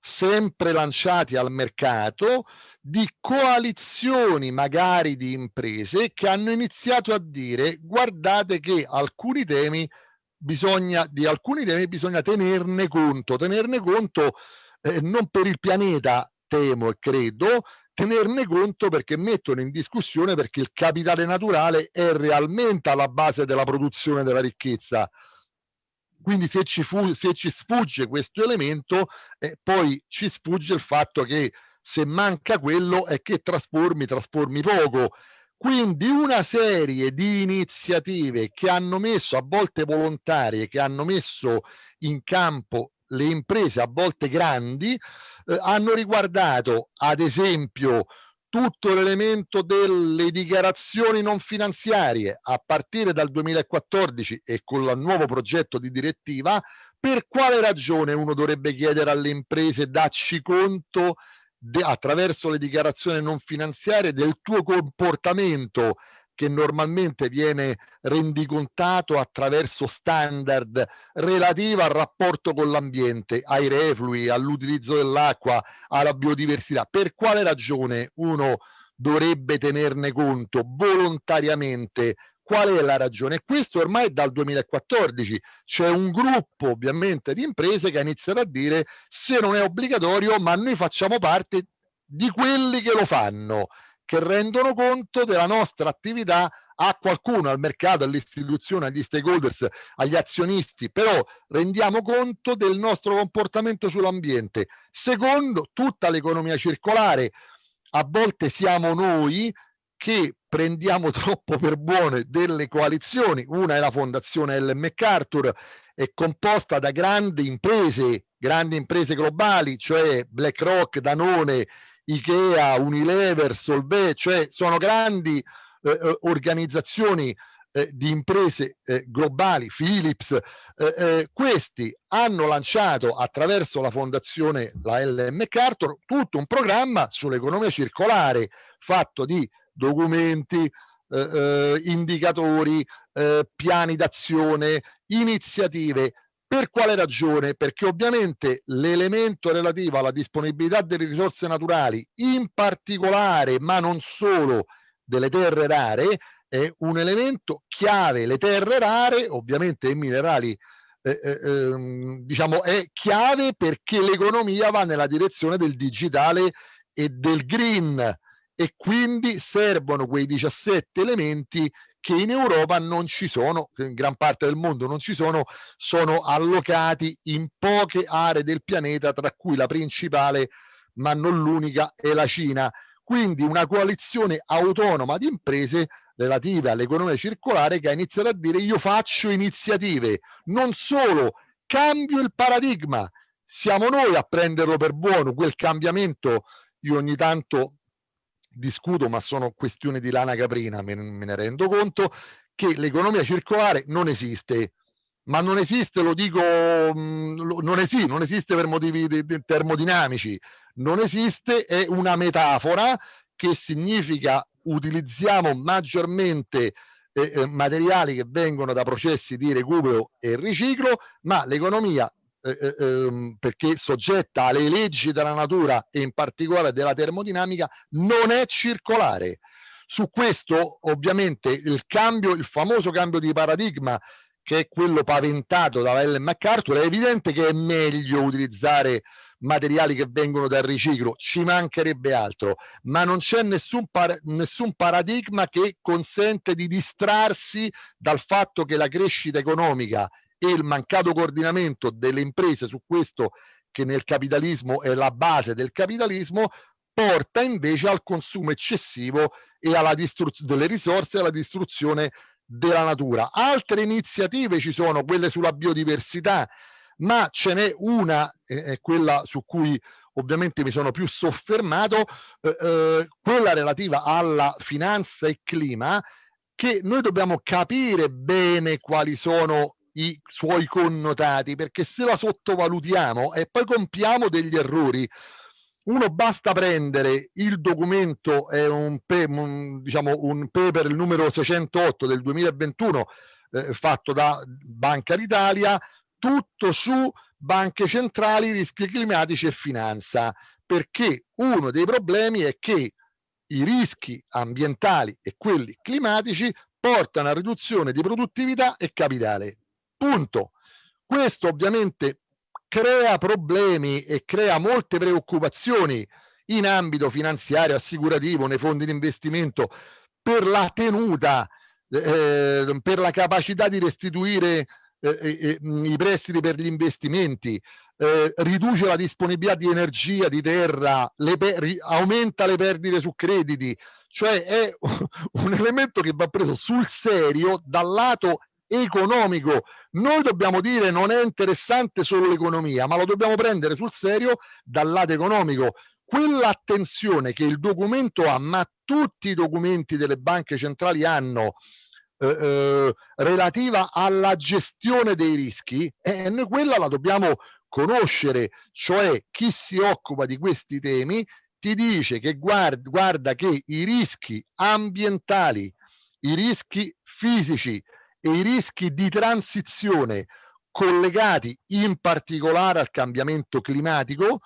sempre lanciati al mercato di coalizioni magari di imprese che hanno iniziato a dire guardate che alcuni temi bisogna di alcuni temi bisogna tenerne conto tenerne conto eh, non per il pianeta temo e credo tenerne conto perché mettono in discussione perché il capitale naturale è realmente alla base della produzione della ricchezza quindi se ci, fu, se ci sfugge questo elemento, eh, poi ci sfugge il fatto che se manca quello è che trasformi, trasformi poco. Quindi una serie di iniziative che hanno messo, a volte volontarie, che hanno messo in campo le imprese, a volte grandi, eh, hanno riguardato ad esempio tutto l'elemento delle dichiarazioni non finanziarie a partire dal 2014 e con il nuovo progetto di direttiva, per quale ragione uno dovrebbe chiedere alle imprese dacci conto attraverso le dichiarazioni non finanziarie del tuo comportamento che normalmente viene rendicontato attraverso standard relativi al rapporto con l'ambiente, ai reflui, all'utilizzo dell'acqua, alla biodiversità. Per quale ragione uno dovrebbe tenerne conto volontariamente? Qual è la ragione? Questo ormai dal 2014. C'è un gruppo ovviamente di imprese che ha iniziato a dire se non è obbligatorio, ma noi facciamo parte di quelli che lo fanno che rendono conto della nostra attività a qualcuno, al mercato, all'istituzione, agli stakeholders, agli azionisti, però rendiamo conto del nostro comportamento sull'ambiente. Secondo tutta l'economia circolare, a volte siamo noi che prendiamo troppo per buone delle coalizioni. Una è la fondazione Ellen MacArthur, è composta da grandi imprese, grandi imprese globali, cioè BlackRock, Danone, Ikea, Unilever, Solvay, cioè sono grandi eh, eh, organizzazioni eh, di imprese eh, globali, Philips, eh, eh, questi hanno lanciato attraverso la fondazione, la L.M. MacArthur, tutto un programma sull'economia circolare fatto di documenti, indicatori, piani d'azione iniziative. Per quale ragione? Perché ovviamente l'elemento relativo alla disponibilità delle risorse naturali, in particolare, ma non solo, delle terre rare, è un elemento chiave. Le terre rare, ovviamente i minerali, eh, eh, ehm, diciamo, è chiave perché l'economia va nella direzione del digitale e del green e quindi servono quei 17 elementi che in Europa non ci sono, in gran parte del mondo non ci sono, sono allocati in poche aree del pianeta, tra cui la principale, ma non l'unica, è la Cina. Quindi una coalizione autonoma di imprese relative all'economia circolare che ha iniziato a dire io faccio iniziative, non solo cambio il paradigma, siamo noi a prenderlo per buono, quel cambiamento io ogni tanto discuto, ma sono questioni di lana caprina, me, me ne rendo conto, che l'economia circolare non esiste. Ma non esiste, lo dico, non, esiste, non esiste per motivi de, de, termodinamici, non esiste, è una metafora che significa utilizziamo maggiormente eh, eh, materiali che vengono da processi di recupero e riciclo, ma l'economia eh, eh, ehm, perché soggetta alle leggi della natura e in particolare della termodinamica, non è circolare. Su questo ovviamente il cambio, il famoso cambio di paradigma che è quello paventato da Ellen MacArthur, è evidente che è meglio utilizzare materiali che vengono dal riciclo, ci mancherebbe altro, ma non c'è nessun, par nessun paradigma che consente di distrarsi dal fatto che la crescita economica e il mancato coordinamento delle imprese su questo che nel capitalismo è la base del capitalismo porta invece al consumo eccessivo e alla distruzione delle risorse e alla distruzione della natura. Altre iniziative ci sono, quelle sulla biodiversità, ma ce n'è una, eh, quella su cui ovviamente mi sono più soffermato, eh, eh, quella relativa alla finanza e clima, che noi dobbiamo capire bene quali sono i suoi connotati, perché se la sottovalutiamo e poi compiamo degli errori, uno basta prendere il documento, è un, un, diciamo, un paper, il numero 608 del 2021, eh, fatto da Banca d'Italia, tutto su banche centrali, rischi climatici e finanza, perché uno dei problemi è che i rischi ambientali e quelli climatici portano a riduzione di produttività e capitale. Punto. Questo ovviamente crea problemi e crea molte preoccupazioni in ambito finanziario, assicurativo, nei fondi di investimento, per la tenuta, eh, per la capacità di restituire eh, eh, eh i prestiti per gli investimenti, eh, riduce la disponibilità di energia, di terra, le aumenta le perdite su crediti, cioè è un elemento che va preso sul serio dal lato economico. Noi dobbiamo dire non è interessante solo l'economia, ma lo dobbiamo prendere sul serio dal lato economico. Quell'attenzione che il documento ha, ma tutti i documenti delle banche centrali hanno eh, eh, relativa alla gestione dei rischi, eh, noi quella la dobbiamo conoscere, cioè chi si occupa di questi temi ti dice che guarda, guarda che i rischi ambientali, i rischi fisici, e i rischi di transizione collegati in particolare al cambiamento climatico,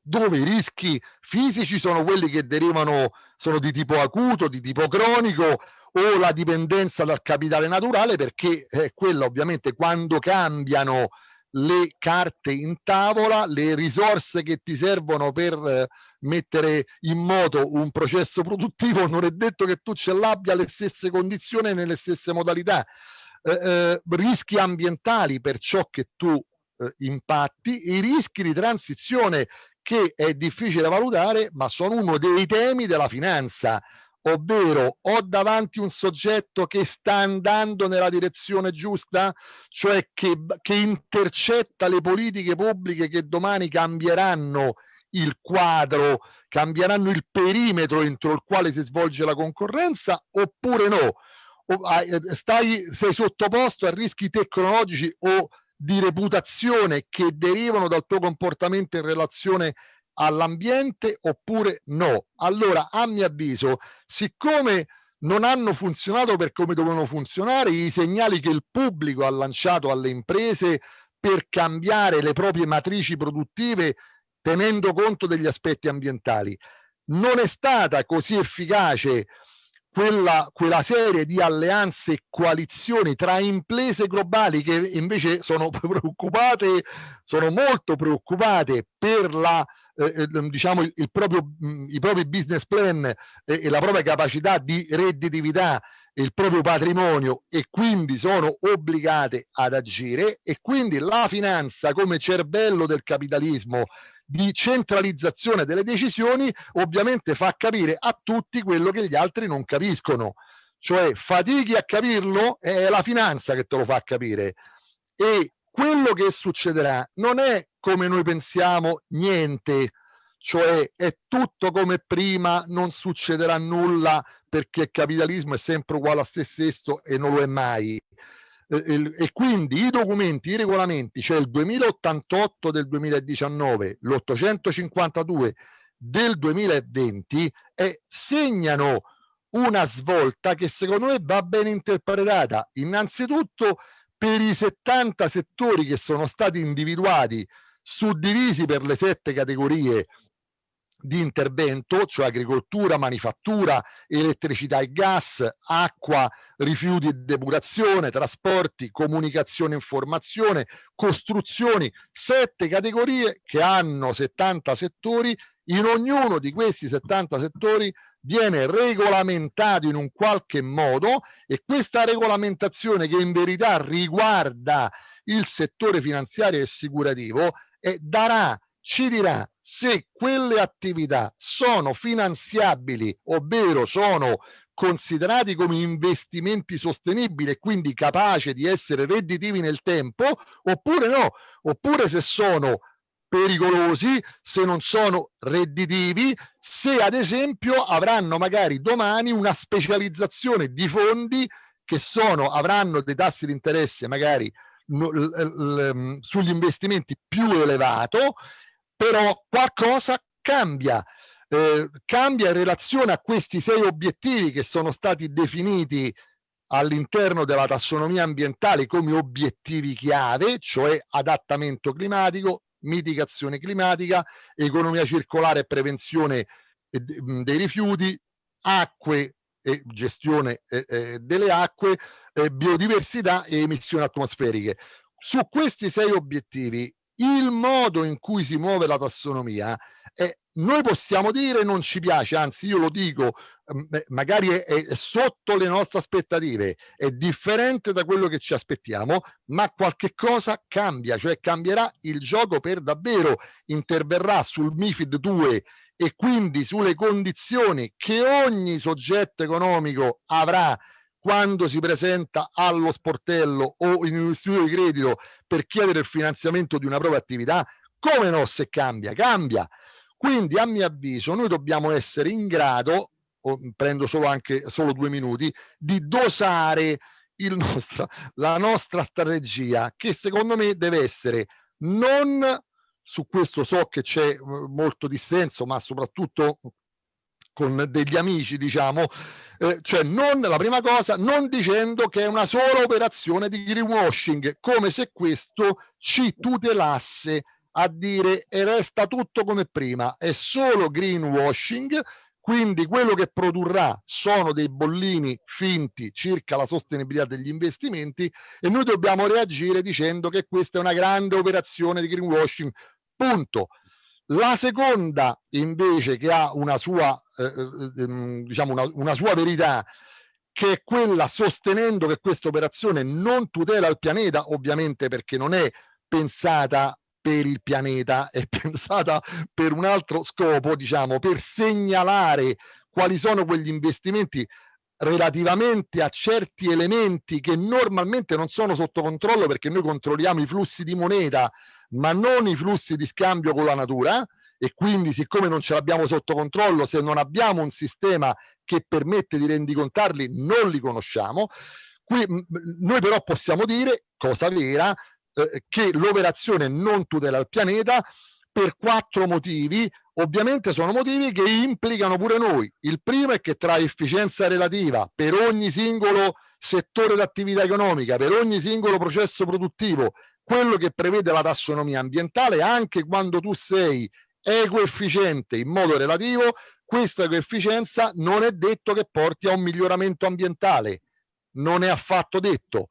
dove i rischi fisici sono quelli che derivano, sono di tipo acuto, di tipo cronico o la dipendenza dal capitale naturale, perché è quella ovviamente quando cambiano le carte in tavola, le risorse che ti servono per eh, mettere in moto un processo produttivo, non è detto che tu ce l'abbia alle stesse condizioni e nelle stesse modalità. Eh, eh, rischi ambientali per ciò che tu eh, impatti, i rischi di transizione che è difficile valutare, ma sono uno dei temi della finanza ovvero ho davanti un soggetto che sta andando nella direzione giusta, cioè che, che intercetta le politiche pubbliche che domani cambieranno il quadro, cambieranno il perimetro entro il quale si svolge la concorrenza oppure no? Eh, stai, sei sottoposto a rischi tecnologici o di reputazione che derivano dal tuo comportamento in relazione all'ambiente oppure no? Allora, a mio avviso, siccome non hanno funzionato per come dovevano funzionare, i segnali che il pubblico ha lanciato alle imprese per cambiare le proprie matrici produttive tenendo conto degli aspetti ambientali. Non è stata così efficace quella, quella, serie di alleanze e coalizioni tra imprese globali che invece sono preoccupate, sono molto preoccupate per la, eh, eh diciamo il, il proprio, mh, i propri business plan e, e la propria capacità di redditività il proprio patrimonio e quindi sono obbligate ad agire e quindi la finanza come cervello del capitalismo di centralizzazione delle decisioni ovviamente fa capire a tutti quello che gli altri non capiscono. Cioè fatichi a capirlo è la finanza che te lo fa capire. E quello che succederà non è come noi pensiamo niente. Cioè è tutto come prima non succederà nulla perché il capitalismo è sempre uguale a se stesso e non lo è mai e quindi i documenti, i regolamenti, cioè il 2088 del 2019, l'852 del 2020, eh, segnano una svolta che secondo me va ben interpretata. Innanzitutto per i 70 settori che sono stati individuati, suddivisi per le sette categorie di intervento, cioè agricoltura, manifattura, elettricità e gas, acqua, rifiuti e depurazione, trasporti, comunicazione e informazione, costruzioni, sette categorie che hanno 70 settori, in ognuno di questi 70 settori viene regolamentato in un qualche modo e questa regolamentazione che in verità riguarda il settore finanziario e assicurativo eh, darà, ci dirà se quelle attività sono finanziabili, ovvero sono considerati come investimenti sostenibili e quindi capaci di essere redditivi nel tempo, oppure no, oppure se sono pericolosi, se non sono redditivi, se ad esempio avranno magari domani una specializzazione di fondi che sono, avranno dei tassi di interesse magari sugli investimenti più elevato però qualcosa cambia. Eh, cambia in relazione a questi sei obiettivi che sono stati definiti all'interno della tassonomia ambientale come obiettivi chiave, cioè adattamento climatico, mitigazione climatica, economia circolare e prevenzione dei rifiuti, acque e gestione eh, eh, delle acque, eh, biodiversità e emissioni atmosferiche. Su questi sei obiettivi il modo in cui si muove la tassonomia eh, noi possiamo dire non ci piace, anzi io lo dico, mm, magari è, è, sotto le nostre aspettative, è differente da quello che ci aspettiamo, ma qualche cosa cambia, cioè cambierà il gioco per davvero, interverrà sul MIFID 2 e quindi sulle condizioni che ogni soggetto economico avrà quando si presenta allo sportello o in un istituto di credito per chiedere il finanziamento di una propria attività, come no se cambia? Cambia. Quindi a mio avviso noi dobbiamo essere in grado, prendo solo anche solo due minuti, di dosare nostro, la nostra strategia che secondo me deve essere non su questo so che c'è molto dissenso, ma soprattutto con degli amici, diciamo, eh, cioè non, la prima cosa, non dicendo che è una sola operazione di greenwashing, come se questo ci tutelasse a dire e resta tutto come prima, è solo greenwashing, quindi quello che produrrà sono dei bollini finti circa la sostenibilità degli investimenti e noi dobbiamo reagire dicendo che questa è una grande operazione di greenwashing, punto. La seconda invece che ha una sua, eh, eh, ehm, diciamo una, una sua verità che è quella sostenendo che questa operazione non tutela il pianeta, ovviamente perché non è pensata per il pianeta, è pensata per un altro scopo, diciamo, per segnalare quali sono quegli investimenti relativamente a certi elementi che normalmente non sono sotto controllo perché noi controlliamo i flussi di moneta ma non i flussi di scambio con la natura e quindi siccome non ce l'abbiamo sotto controllo, se non abbiamo un sistema che permette di rendicontarli, non li conosciamo. Qui, noi però possiamo dire, cosa vera, eh, che l'operazione non tutela il pianeta per quattro motivi, ovviamente sono motivi che implicano pure noi. Il primo è che tra efficienza relativa per ogni singolo settore d'attività economica, per ogni singolo processo produttivo, quello che prevede la tassonomia ambientale, anche quando tu sei ecoefficiente in modo relativo, questa coefficienza non è detto che porti a un miglioramento ambientale, non è affatto detto.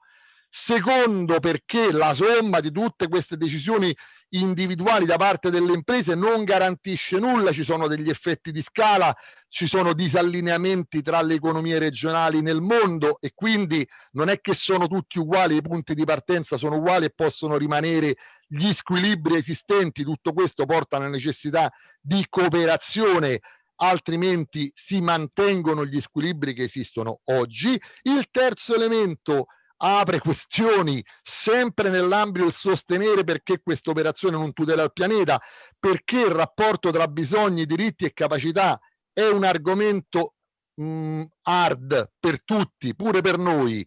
Secondo, perché la somma di tutte queste decisioni individuali da parte delle imprese non garantisce nulla, ci sono degli effetti di scala, ci sono disallineamenti tra le economie regionali nel mondo e quindi non è che sono tutti uguali, i punti di partenza sono uguali e possono rimanere gli squilibri esistenti, tutto questo porta alla necessità di cooperazione altrimenti si mantengono gli squilibri che esistono oggi. Il terzo elemento apre questioni sempre nell'ambito del sostenere perché questa operazione non tutela il pianeta, perché il rapporto tra bisogni, diritti e capacità è un argomento mh, mm, hard per tutti, pure per noi.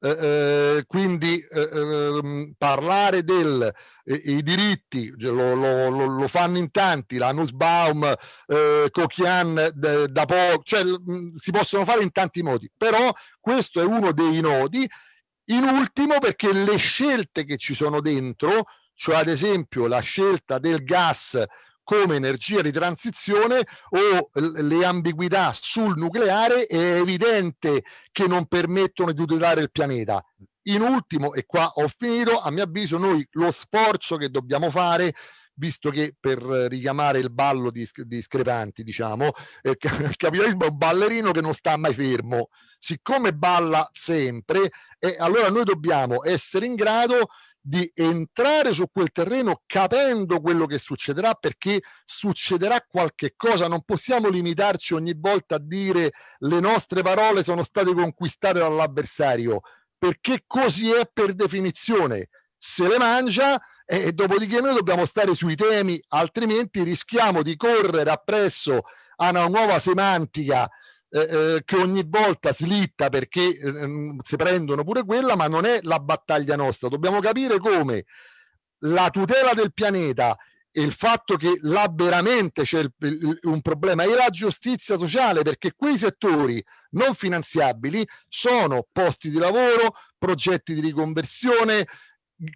Eh, eh, quindi eh, ehm, parlare del eh, diritti lo, lo, lo, lo, fanno in tanti, la Nussbaum, eh, Cochian da poco, cioè mh, si possono fare in tanti modi, però questo è uno dei nodi. In ultimo perché le scelte che ci sono dentro, cioè ad esempio la scelta del gas come energia di transizione o le ambiguità sul nucleare è evidente che non permettono di tutelare il pianeta. In ultimo, e qua ho finito, a mio avviso noi lo sforzo che dobbiamo fare visto che per richiamare il ballo di discrepanti, diciamo, eh, il capitalismo è un ballerino che non sta mai fermo. Siccome balla sempre, eh, allora noi dobbiamo essere in grado di entrare su quel terreno capendo quello che succederà perché succederà qualche cosa. Non possiamo limitarci ogni volta a dire le nostre parole sono state conquistate dall'avversario perché così è per definizione. Se le mangia e, dopodiché noi dobbiamo stare sui temi altrimenti rischiamo di correre appresso a una nuova semantica eh, eh, che ogni volta slitta perché eh, si prendono pure quella, ma non è la battaglia nostra. Dobbiamo capire come la tutela del pianeta e il fatto che là veramente c'è un problema e la giustizia sociale perché quei settori non finanziabili sono posti di lavoro, progetti di riconversione,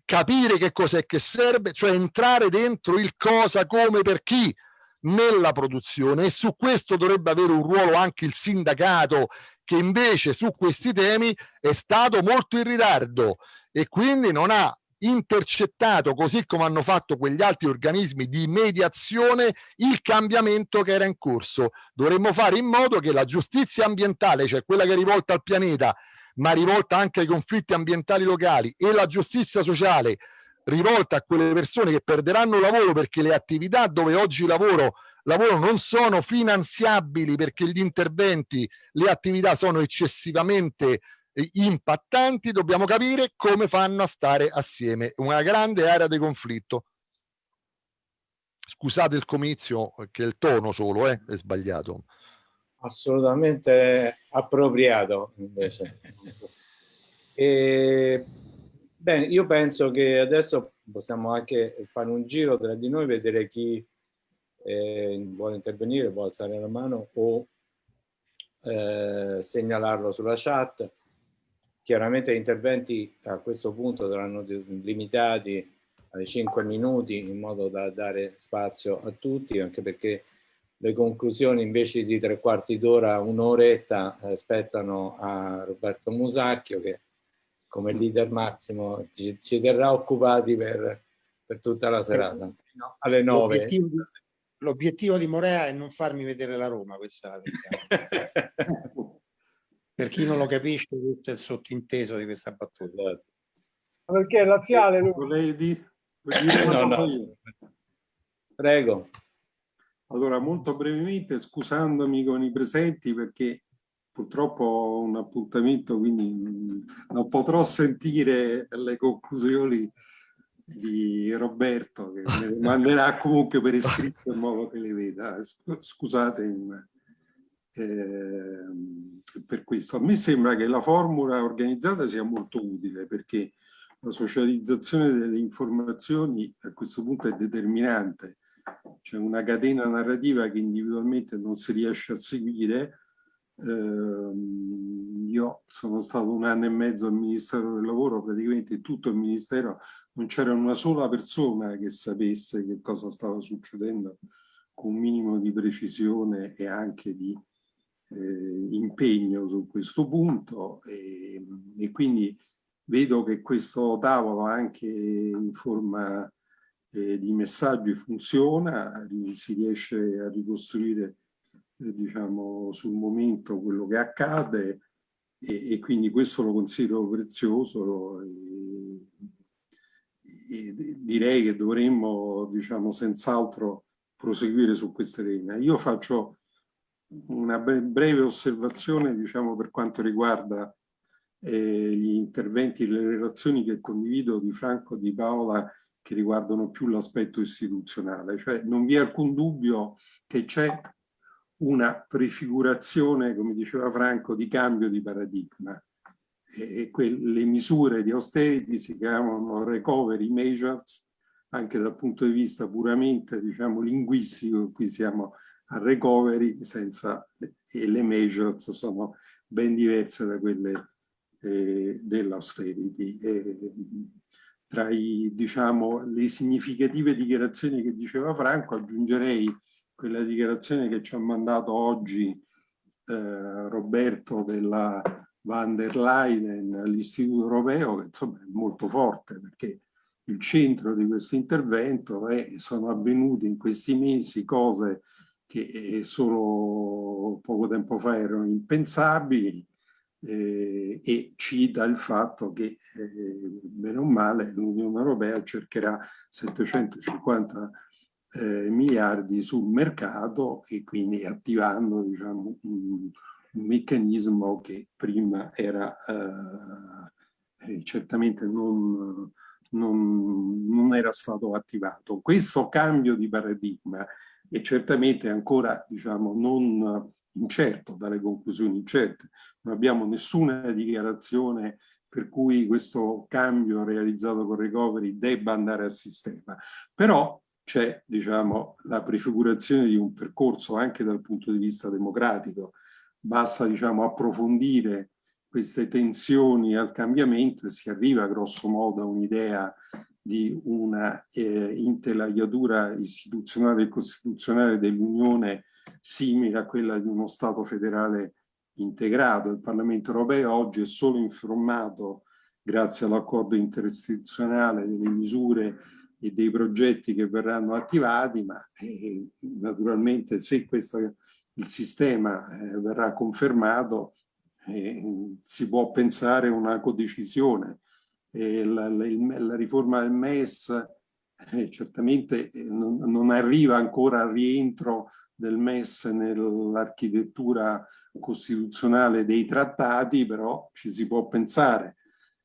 capire che cos'è che serve, cioè entrare dentro il cosa, come, per chi nella produzione e su questo dovrebbe avere un ruolo anche il sindacato che invece su questi temi è stato molto in ritardo e quindi non ha intercettato, così come hanno fatto quegli altri organismi di mediazione, il cambiamento che era in corso. Dovremmo fare in modo che la giustizia ambientale, cioè quella che è rivolta al pianeta, ma rivolta anche ai conflitti ambientali locali, e la giustizia sociale, rivolta a quelle persone che perderanno lavoro perché le attività dove oggi lavoro, lavoro non sono finanziabili perché gli interventi, le attività sono eccessivamente eh, impattanti, dobbiamo capire come fanno a stare assieme. Una grande area di conflitto. Scusate il comizio, che il tono solo eh, è sbagliato. Assolutamente appropriato invece. E Bene, io penso che adesso possiamo anche fare un giro tra di noi, vedere chi eh, vuole intervenire, può alzare la mano o eh, segnalarlo sulla chat. Chiaramente gli interventi a questo punto saranno limitati ai 5 minuti in modo da dare spazio a tutti, anche perché le conclusioni invece di tre quarti d'ora, un'oretta, eh, spettano a Roberto Musacchio che come leader massimo ci, ci terrà occupati per, per, tutta la serata, no, alle nove. L'obiettivo di Morea è non farmi vedere la Roma, questa è la verità. per chi non lo capisce, questo è il sottinteso di questa battuta. Esatto. Perché è laziale lui. Volevi dire no, no. Prego. Allora, molto brevemente, scusandomi con i presenti perché purtroppo ho un appuntamento, quindi non potrò sentire le conclusioni di Roberto, che me le manderà comunque per iscritto in modo che le veda. Scusate eh, per questo. A me sembra che la formula organizzata sia molto utile perché la socializzazione delle informazioni a questo punto è determinante c'è una catena narrativa che individualmente non si riesce a seguire. Eh, io sono stato un anno e mezzo al Ministero del Lavoro, praticamente tutto il Ministero, non c'era una sola persona che sapesse che cosa stava succedendo con un minimo di precisione e anche di eh, impegno su questo punto. E, e, quindi vedo che questo tavolo anche in forma eh, di messaggi funziona, si riesce a ricostruire diciamo sul momento quello che accade e, e quindi questo lo considero prezioso e, e direi che dovremmo diciamo senz'altro proseguire su questa linea. Io faccio una breve osservazione diciamo, per quanto riguarda eh, gli interventi, le relazioni che condivido di Franco e di Paola che riguardano più l'aspetto istituzionale. Cioè non vi è alcun dubbio che c'è una prefigurazione, come diceva Franco, di cambio di paradigma. E, le misure di austerity si chiamano recovery measures anche dal punto di vista puramente diciamo, linguistico, qui siamo a recovery senza, e le measures sono ben diverse da quelle eh, dell'austerity. tra i, diciamo, le significative dichiarazioni che diceva Franco aggiungerei quella dichiarazione che ci ha mandato oggi eh, Roberto della van der Leyen all'Istituto Europeo, che insomma è molto forte perché il centro di questo intervento è sono avvenute in questi mesi cose che eh, solo poco tempo fa erano impensabili eh, e cita il fatto che eh, bene o male l'Unione Europea cercherà 750 eh, miliardi sul mercato e quindi attivando diciamo, un, un meccanismo che prima era eh, eh, certamente non non, non era stato attivato. Questo cambio di paradigma è certamente ancora diciamo, non incerto, dalle conclusioni incerte. Non abbiamo nessuna dichiarazione per cui questo cambio realizzato con recovery debba andare a sistema. Però c'è diciamo, la prefigurazione di un percorso anche dal punto di vista democratico. Basta diciamo, approfondire queste tensioni al cambiamento e si arriva grosso modo a un'idea di una eh, interlagliatura istituzionale e costituzionale dell'Unione simile a quella di uno Stato federale integrato. Il Parlamento europeo oggi è solo informato, grazie all'accordo interistituzionale, delle misure e dei progetti che verranno attivati, ma eh, naturalmente se questo, il sistema eh, verrà confermato eh, si può pensare una codecisione. La, la, la, riforma del MES eh, certamente eh, non, non, arriva ancora al rientro del MES nell'architettura costituzionale dei trattati, però ci si può pensare.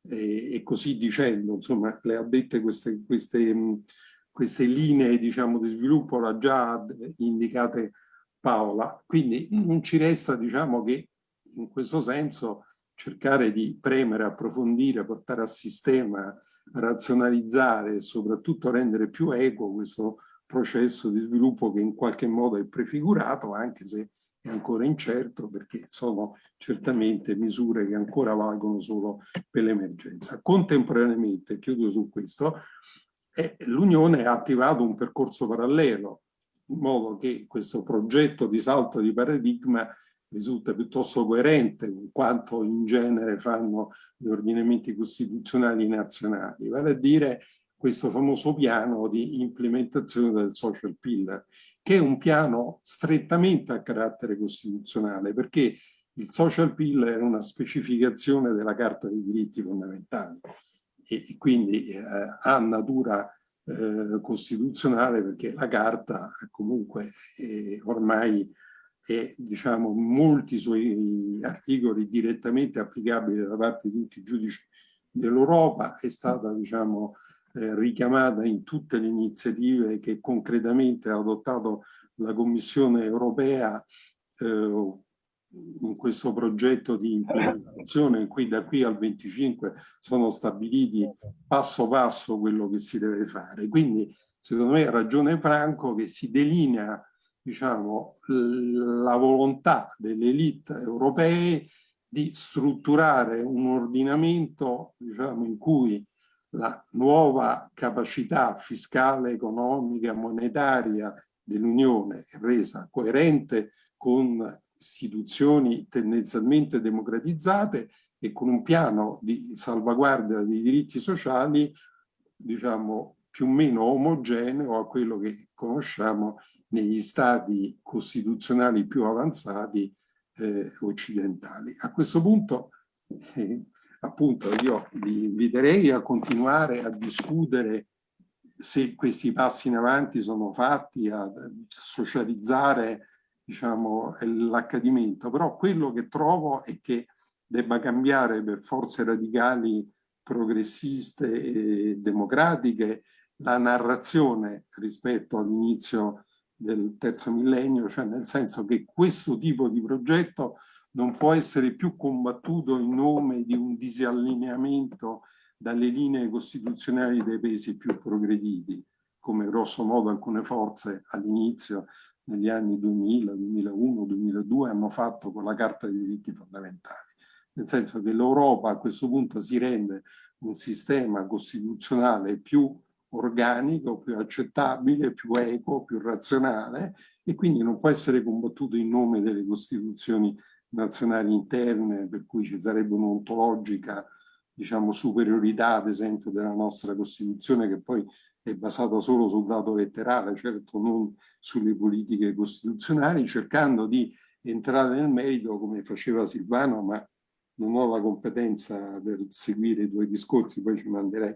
E così dicendo, insomma, le ha dette queste, queste, queste linee diciamo, di sviluppo, l'ha già indicate Paola, quindi non ci resta diciamo, che in questo senso cercare di premere, approfondire, portare a sistema, razionalizzare e soprattutto rendere più equo questo processo di sviluppo che in qualche modo è prefigurato, anche se è ancora incerto, perché sono certamente misure che ancora valgono solo per l'emergenza. Contemporaneamente, chiudo su questo, eh, l'Unione ha attivato un percorso parallelo, in modo che questo progetto di salto di paradigma risulta piuttosto coerente con quanto in genere fanno gli ordinamenti costituzionali nazionali, vale a dire questo famoso piano di implementazione del social pillar, che è un piano strettamente a carattere costituzionale, perché il social pillar è una specificazione della Carta dei diritti fondamentali e quindi eh, ha natura eh, costituzionale perché la Carta comunque è ormai e diciamo, molti suoi articoli direttamente applicabili da parte di tutti i giudici dell'Europa, è stata diciamo, eh, richiamata in tutte le iniziative che concretamente ha adottato la Commissione europea eh, in questo progetto di implementazione in cui da qui al 25 sono stabiliti passo passo quello che si deve fare. Quindi secondo me ha ragione Franco, che si delinea diciamo, la volontà delle elite europee di strutturare un ordinamento diciamo, in cui la nuova capacità fiscale, economica, monetaria dell'Unione resa coerente con istituzioni tendenzialmente democratizzate e con un piano di salvaguardia dei diritti sociali, diciamo, più o meno omogeneo a quello che conosciamo negli stati costituzionali più avanzati eh, occidentali. A questo punto, eh, appunto, io vi inviterei a continuare a discutere se questi passi in avanti sono fatti, a socializzare diciamo, l'accadimento, però quello che trovo è che debba cambiare per forze radicali progressiste e democratiche la narrazione rispetto all'inizio del terzo millennio, cioè nel senso che questo tipo di progetto non può essere più combattuto in nome di un disallineamento dalle linee costituzionali dei paesi più progrediti, come grosso modo alcune forze all'inizio, negli anni 2000, 2001, 2002, hanno fatto con la Carta dei diritti fondamentali. Nel senso che l'Europa a questo punto si rende un sistema costituzionale più organico, più accettabile, più equo, più razionale e quindi non può essere combattuto in nome delle costituzioni nazionali interne per cui ci sarebbe un'ontologica diciamo, superiorità ad esempio della nostra Costituzione che poi è basata solo sul dato letterale, certo non sulle politiche costituzionali, cercando di entrare nel merito come faceva Silvano, ma non ho la competenza per seguire i tuoi discorsi, poi ci manderei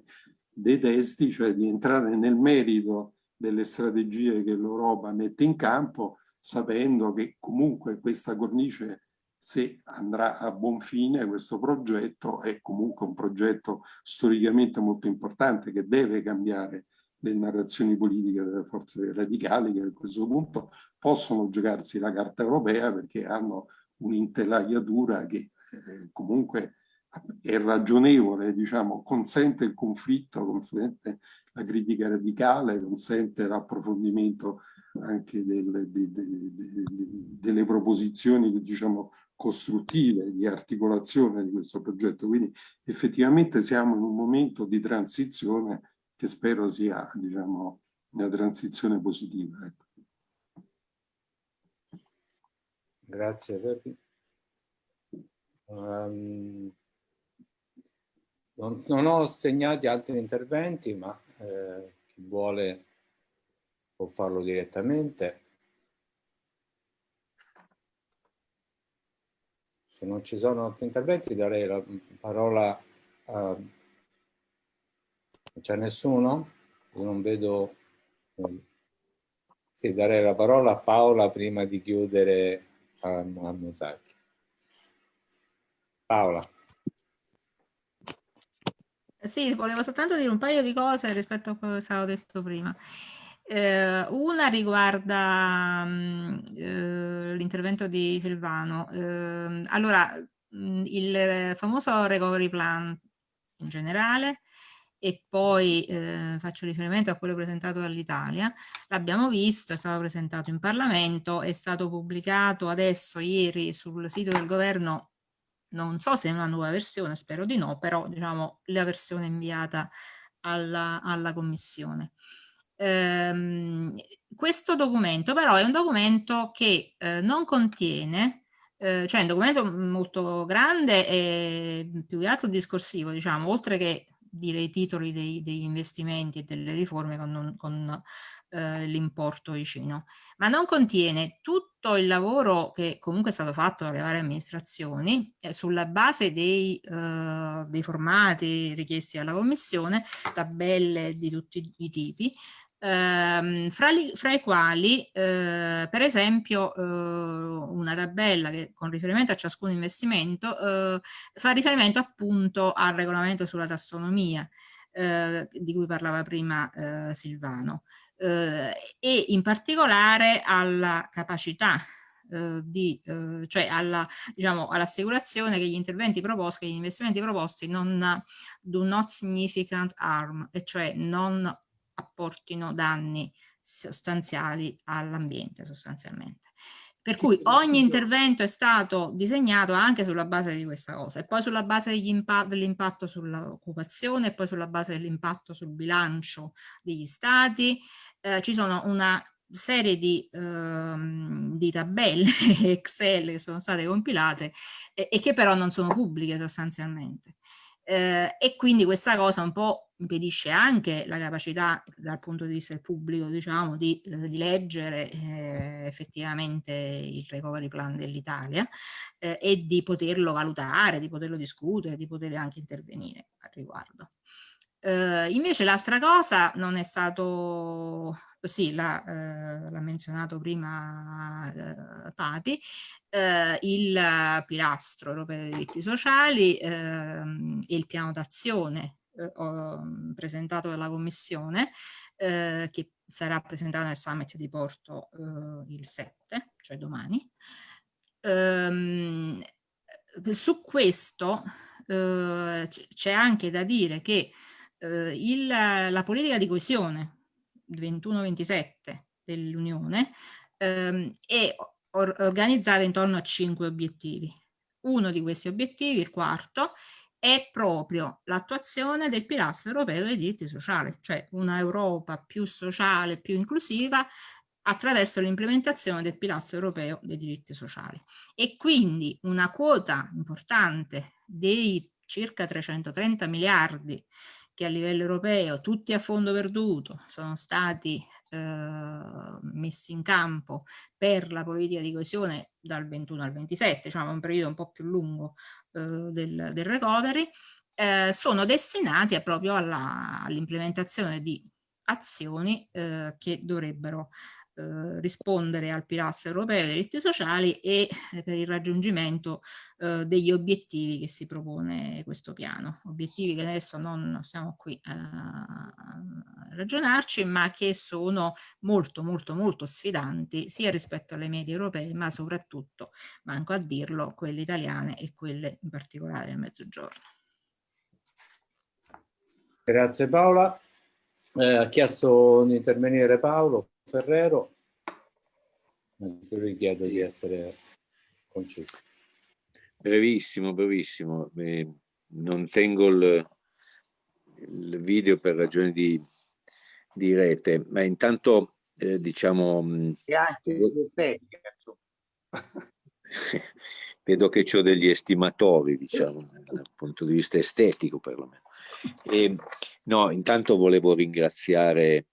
dei testi, cioè di entrare nel merito delle strategie che l'Europa mette in campo, sapendo che comunque questa cornice, se andrà a buon fine, questo progetto è comunque un progetto storicamente molto importante che deve cambiare le narrazioni politiche delle forze radicali che a questo punto possono giocarsi la carta europea perché hanno un'intelaiatura che eh, comunque è ragionevole, diciamo, consente il conflitto, consente la critica radicale, consente l'approfondimento anche delle, delle, delle proposizioni, diciamo, costruttive, di articolazione di questo progetto. Quindi effettivamente siamo in un momento di transizione che spero sia, diciamo, una transizione positiva. Ecco. Grazie. Um, non, non, ho segnati altri interventi, ma eh, chi vuole può farlo direttamente. Se non ci sono altri interventi darei la parola a... Non c'è nessuno? Non vedo... Sì, darei la parola a Paola prima di chiudere a, a Musaki. Paola. Sì, volevo soltanto dire un paio di cose rispetto a quello che stavo detto prima. Eh, una riguarda mm, eh, l'intervento di Silvano. Eh, allora, mm, il famoso recovery plan in generale e poi eh, faccio riferimento a quello presentato dall'Italia, l'abbiamo visto, è stato presentato in Parlamento, è stato pubblicato adesso, ieri, sul sito del governo non so se è una nuova versione, spero di no, però diciamo la versione inviata alla, alla Commissione. Ehm, questo documento però è un documento che eh, non contiene, eh, cioè è un documento molto grande e più che altro discorsivo, diciamo, oltre che dire i titoli dei, degli investimenti e delle riforme con, con eh, l'importo vicino, ma non contiene tutto il lavoro che comunque è stato fatto dalle varie amministrazioni eh, sulla base dei, eh, dei formati richiesti dalla Commissione, tabelle di tutti i tipi, ehm, fra, li, fra, i quali eh, per esempio eh, una tabella che con riferimento a ciascun investimento eh, fa riferimento appunto al regolamento sulla tassonomia eh, di cui parlava prima eh, Silvano eh, e in particolare alla capacità di, cioè diciamo, all'assicurazione che gli interventi proposti, che gli investimenti proposti non do not significant harm, e cioè non apportino danni sostanziali all'ambiente sostanzialmente. Per cui ogni intervento è stato disegnato anche sulla base di questa cosa e poi sulla base dell'impatto sull'occupazione e poi sulla base dell'impatto sul bilancio degli stati. Eh, ci sono una serie di, ehm, di, tabelle Excel che sono state compilate e, e che però non sono pubbliche sostanzialmente. Eh, e quindi questa cosa un po' impedisce anche la capacità dal punto di vista del pubblico diciamo di, eh, di leggere eh, effettivamente il recovery plan dell'Italia eh, e di poterlo valutare, di poterlo discutere, di poter anche intervenire al riguardo. Eh, invece l'altra cosa non è stato sì, l'ha eh, menzionato prima eh, Papi, eh, il pilastro europeo dei diritti sociali ehm, e il piano d'azione eh, presentato dalla Commissione eh, che sarà presentato nel summit di Porto eh, il 7, cioè domani. Ehm, su questo c'è anche da dire che il, la politica di coesione 21-27 dell'Unione ehm, è or organizzata intorno a cinque obiettivi. Uno di questi obiettivi, il quarto, è proprio l'attuazione del pilastro europeo dei diritti sociali, cioè una Europa più sociale, più inclusiva attraverso l'implementazione del pilastro europeo dei diritti sociali. E quindi una quota importante dei circa 330 miliardi che a livello europeo, tutti a fondo perduto, sono stati eh, messi in campo per la politica di coesione dal 21 al 27, diciamo un periodo un po' più lungo eh, del, del, recovery, eh, sono destinati proprio all'implementazione all di azioni eh, che dovrebbero eh, rispondere al pilastro europeo dei diritti sociali e eh, per il raggiungimento eh, degli obiettivi che si propone questo piano. Obiettivi che adesso non siamo qui a ragionarci, ma che sono molto molto molto sfidanti sia rispetto alle medie europee, ma soprattutto, manco a dirlo, quelle italiane e quelle in particolare del Mezzogiorno. Grazie Paola. Eh, ha chiesto di intervenire Paolo. Ferrero, io vi chiedo di essere conciso. Brevissimo, brevissimo. Eh, non tengo il, il, video per ragioni di, di rete, ma intanto eh, diciamo... Mm, e anche vedo che ho degli estimatori, diciamo, dal punto di vista estetico perlomeno. E, no, intanto volevo ringraziare eh,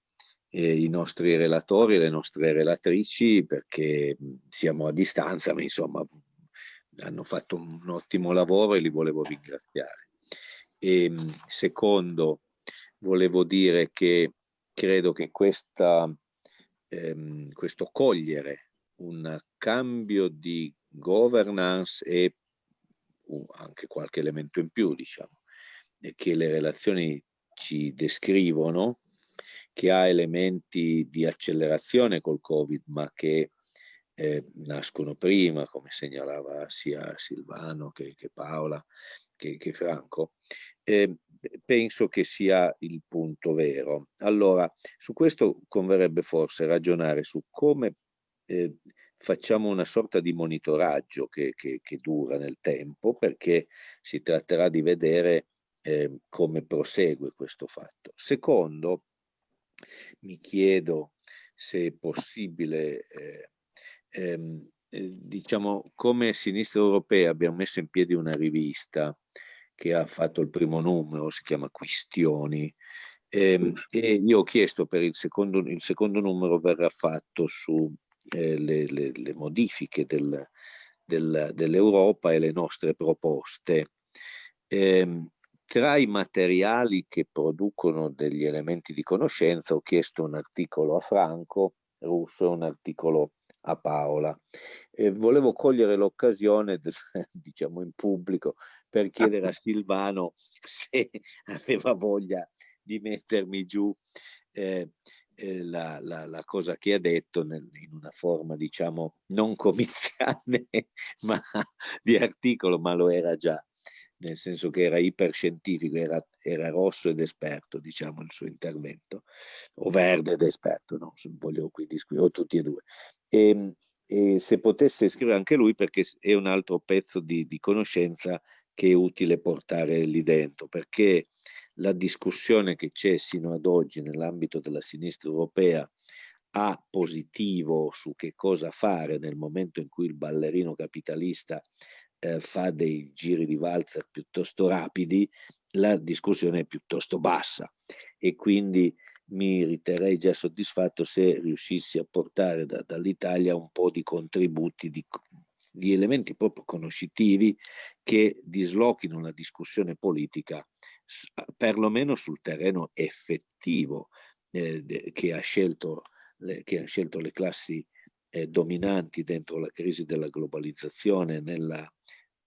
i nostri relatori e le nostre relatrici perché siamo a distanza, ma insomma hanno fatto un ottimo lavoro e li volevo ringraziare. E, secondo, volevo dire che credo che questa, ehm, questo cogliere un cambio di governance e uh, anche qualche elemento in più, diciamo, che le relazioni ci descrivono, che ha elementi di accelerazione col Covid, ma che eh, nascono prima, come segnalava sia Silvano che, che Paola che, che Franco, eh, penso che sia il punto vero. Allora, su questo converrebbe forse ragionare su come eh, facciamo una sorta di monitoraggio che, che, che, dura nel tempo, perché si tratterà di vedere eh, come prosegue questo fatto. Secondo, mi chiedo se è possibile, eh, ehm, eh, diciamo, come Sinistra Europea abbiamo messo in piedi una rivista che ha fatto il primo numero, si chiama Quistioni, ehm, e io ho chiesto per il secondo, il secondo numero verrà fatto su eh, le, le, le, modifiche del, del, dell'Europa e le nostre proposte. Eh, tra i materiali che producono degli elementi di conoscenza ho chiesto un articolo a Franco Russo e un articolo a Paola. E volevo cogliere l'occasione, diciamo in pubblico, per chiedere a Silvano se aveva voglia di mettermi giù eh, eh, la, la, la, cosa che ha detto nel, in una forma, diciamo, non comiziale, ma di articolo, ma lo era già nel senso che era iperscientifico, era, era rosso ed esperto, diciamo, il suo intervento, o verde ed esperto, no? voglio qui discutere, o tutti e due. E, ehm, e se potesse scrivere anche lui perché è un altro pezzo di, di conoscenza che è utile portare lì dentro, perché la discussione che c'è sino ad oggi nell'ambito della sinistra europea a positivo su che cosa fare nel momento in cui il ballerino capitalista eh, fa dei giri di valzer piuttosto rapidi, la discussione è piuttosto bassa. E quindi mi riterrei già soddisfatto se riuscissi a portare da, dall'Italia un po' di contributi, di, di elementi proprio conoscitivi che dislochino la discussione politica perlomeno sul terreno effettivo eh, che, ha scelto, le, che ha scelto le classi eh, dominanti dentro la crisi della globalizzazione nella,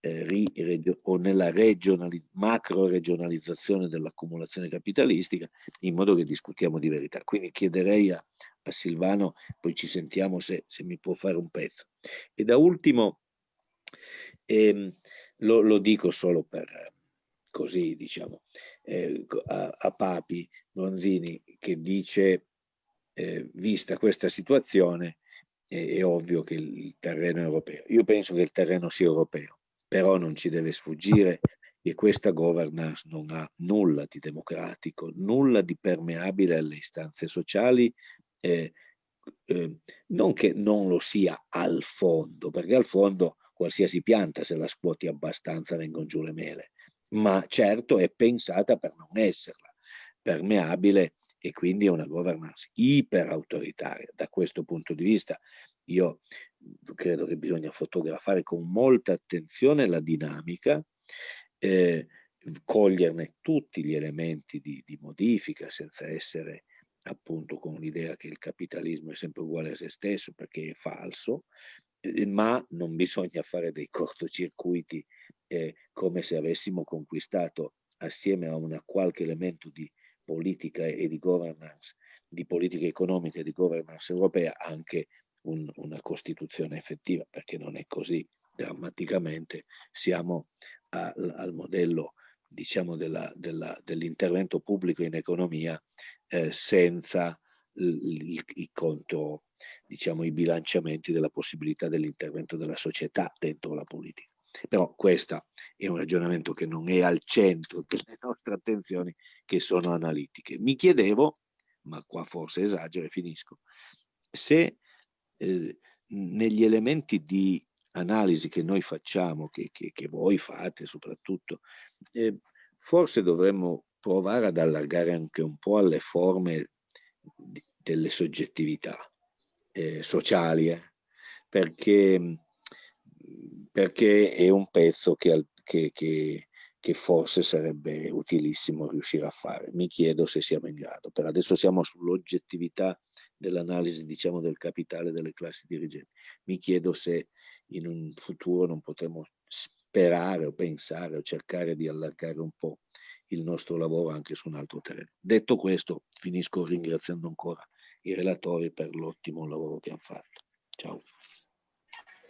o nella regionali, macro regionalizzazione dell'accumulazione capitalistica in modo che discutiamo di verità. Quindi chiederei a, a Silvano, poi ci sentiamo se, se, mi può fare un pezzo. E da ultimo, ehm, lo, lo, dico solo per così, diciamo, eh, a, a Papi Lonzini che dice, eh, vista questa situazione, è ovvio che il terreno è europeo. Io penso che il terreno sia europeo, però non ci deve sfuggire che questa governance non ha nulla di democratico, nulla di permeabile alle istanze sociali, eh, eh, non che non lo sia al fondo, perché al fondo qualsiasi pianta se la scuoti abbastanza vengono giù le mele, ma certo è pensata per non esserla, permeabile e quindi è una governance iper autoritaria. Da questo punto di vista io credo che bisogna fotografare con molta attenzione la dinamica, eh, coglierne tutti gli elementi di, di modifica senza essere appunto con l'idea che il capitalismo è sempre uguale a se stesso perché è falso, eh, ma non bisogna fare dei cortocircuiti eh, come se avessimo conquistato assieme a una qualche elemento di politica e di governance, di politica economica e di governance europea anche un, una Costituzione effettiva, perché non è così drammaticamente. Siamo a, al modello diciamo, dell'intervento pubblico in economia eh, senza il, il conto, diciamo, i bilanciamenti della possibilità dell'intervento della società dentro la politica. Però questo è un ragionamento che non è al centro delle nostre attenzioni, che sono analitiche. Mi chiedevo, ma qua forse esagero e finisco, se eh, negli elementi di analisi che noi facciamo, che, che, che voi fate soprattutto, eh, forse dovremmo provare ad allargare anche un po' alle forme di, delle soggettività eh, sociali, eh, perché perché è un pezzo che, che, che, che, forse sarebbe utilissimo riuscire a fare. Mi chiedo se siamo in grado. Per adesso siamo sull'oggettività dell'analisi diciamo, del capitale delle classi dirigenti. Mi chiedo se in un futuro non potremo sperare o pensare o cercare di allargare un po' il nostro lavoro anche su un altro terreno. Detto questo, finisco ringraziando ancora i relatori per l'ottimo lavoro che hanno fatto. Ciao.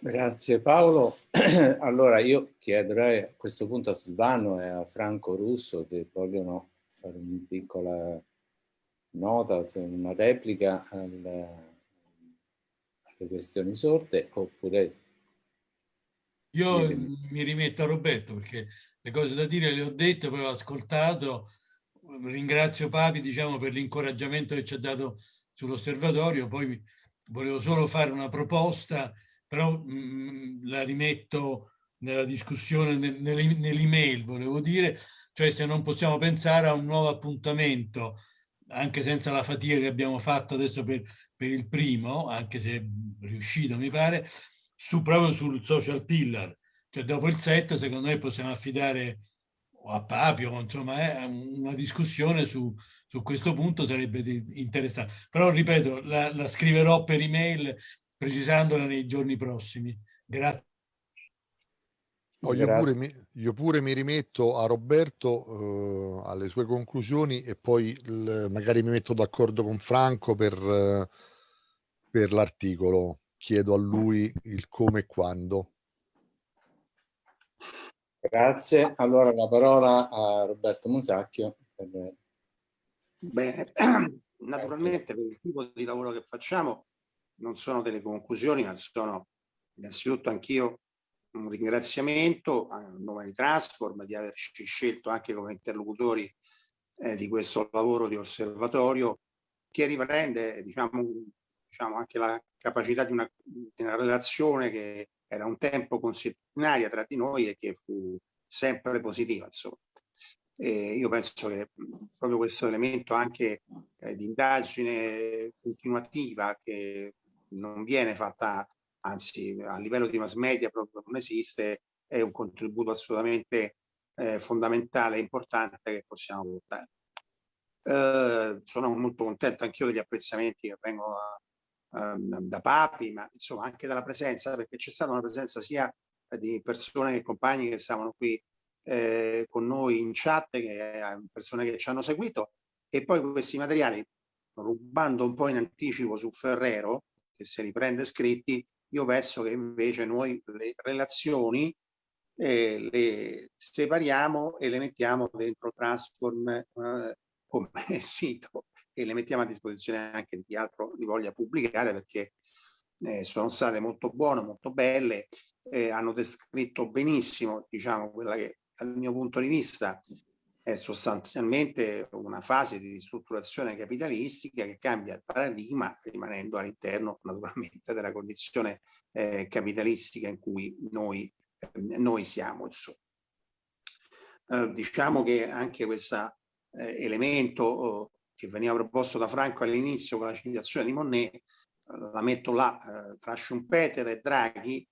Grazie Paolo. Allora io chiederei a questo punto a Silvano e a Franco Russo se vogliono fare una piccola nota, una replica alle, alle questioni sorte oppure... Io mi rimetto a Roberto perché le cose da dire le ho dette, poi ho ascoltato, ringrazio Papi diciamo, per l'incoraggiamento che ci ha dato sull'osservatorio, poi volevo solo fare una proposta però mh, mm, la rimetto nella discussione, nell'email volevo dire, cioè se non possiamo pensare a un nuovo appuntamento, anche senza la fatica che abbiamo fatto adesso per, per il primo, anche se riuscito mi pare, su, proprio sul social pillar, cioè dopo il set secondo me possiamo affidare a Papio, insomma, eh, una discussione su, su questo punto sarebbe interessante. Però ripeto, la, la scriverò per email precisandola nei giorni prossimi. Grazie. No, io, pure mi, io, pure mi, rimetto a Roberto eh, alle sue conclusioni e poi il, magari mi metto d'accordo con Franco per, eh, per l'articolo. Chiedo a lui il come e quando. Grazie. Allora la parola a Roberto Musacchio. Per... Bene, naturalmente per il tipo di lavoro che facciamo non sono delle conclusioni, ma sono innanzitutto anch'io un ringraziamento a nome di Transform di averci scelto anche come interlocutori eh, di questo lavoro di osservatorio che riprende diciamo, diciamo anche la capacità di una, di una relazione che era un tempo consuetudinaria tra di noi e che fu sempre positiva. Insomma. E io penso che proprio questo elemento anche eh, di indagine continuativa che non viene fatta, anzi a livello di mass media proprio non esiste, è un contributo assolutamente eh, fondamentale e importante che possiamo portare. Eh, sono molto contento anch'io degli apprezzamenti che vengono da, da Papi, ma insomma anche dalla presenza, perché c'è stata una presenza sia di persone e compagni che stavano qui eh, con noi in chat, che eh, persone che ci hanno seguito, e poi questi materiali, rubando un po' in anticipo su Ferrero, che se li prende scritti, io penso che invece noi le relazioni eh, le separiamo e le mettiamo dentro Transform eh, come sito e le mettiamo a disposizione anche di altro li voglia pubblicare perché eh, sono state molto buone, molto belle, eh, hanno descritto benissimo diciamo quella che dal mio punto di vista è sostanzialmente una fase di ristrutturazione capitalistica che cambia il paradigma rimanendo all'interno naturalmente della condizione eh, capitalistica in cui noi, eh, noi siamo. Eh, diciamo che anche questo eh, elemento oh, che veniva proposto da Franco all'inizio con la citazione di Monnet, eh, la metto là eh, tra Schumpeter e Draghi,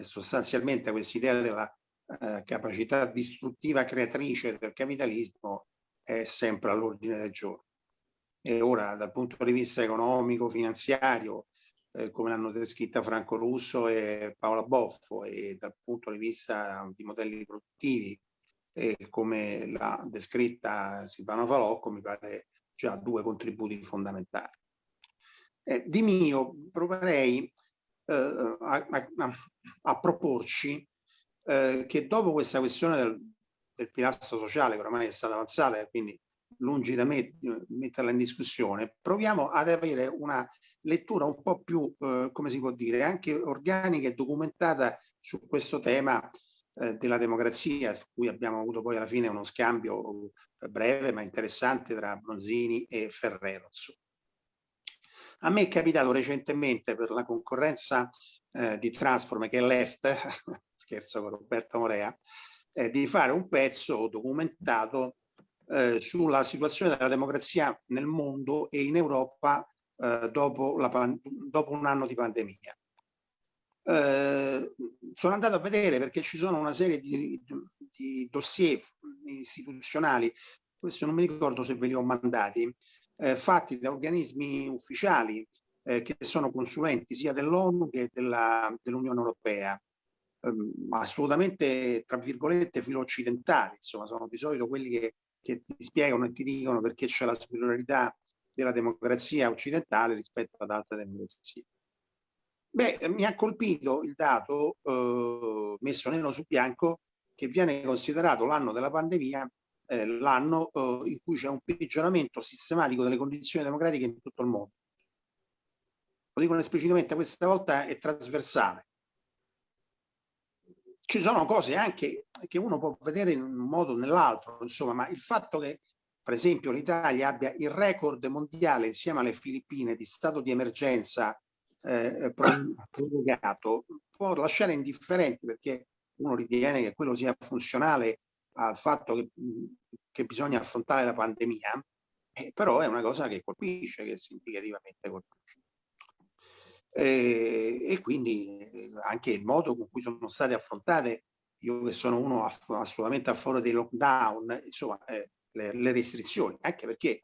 sostanzialmente questa idea della eh, capacità distruttiva creatrice del capitalismo è sempre all'ordine del giorno. E ora dal punto di vista economico, finanziario, eh, come l'hanno descritta Franco Russo e Paola Boffo, e dal punto di vista di modelli produttivi, eh, come l'ha descritta Silvano Falocco, mi pare già due contributi fondamentali. Eh, di mio proverei eh, a, a, a, proporci eh, che dopo questa questione del, del, pilastro sociale, che ormai è stata avanzata e quindi lungi da me di metterla in discussione, proviamo ad avere una lettura un po' più, eh, come si può dire, anche organica e documentata su questo tema eh, della democrazia, su cui abbiamo avuto poi alla fine uno scambio eh, breve ma interessante tra Bronzini e Ferrero. A me è capitato recentemente per la concorrenza eh, di Transform che è Left, scherzo con Roberto Morea, eh, di fare un pezzo documentato eh, sulla situazione della democrazia nel mondo e in Europa eh, dopo, dopo un anno di pandemia. Eh, sono andato a vedere perché ci sono una serie di, di dossier istituzionali, questo non mi ricordo se ve li ho mandati, eh, fatti da organismi ufficiali eh, che sono consulenti sia dell'ONU che dell'Unione dell Europea, ehm, assolutamente tra virgolette filo occidentali, insomma sono di solito quelli che, che ti spiegano e ti dicono perché c'è la superiorità della democrazia occidentale rispetto ad altre democrazie. Beh, mi ha colpito il dato eh, messo nero su bianco che viene considerato l'anno della pandemia eh, l'anno eh, in cui c'è un peggioramento sistematico delle condizioni democratiche in tutto il mondo. Lo dicono esplicitamente, questa volta è trasversale. Ci sono cose anche che uno può vedere in un modo o nell'altro, insomma, ma il fatto che, per esempio, l'Italia abbia il record mondiale insieme alle Filippine di stato di emergenza eh, prorogato può lasciare indifferenti perché uno ritiene che quello sia funzionale al fatto che, che bisogna affrontare la pandemia, eh, però è una cosa che colpisce, che significativamente colpisce. Eh, e quindi eh, anche il modo con cui sono state affrontate, io che sono uno assolutamente a favore dei lockdown, insomma, eh, le, le, restrizioni, anche perché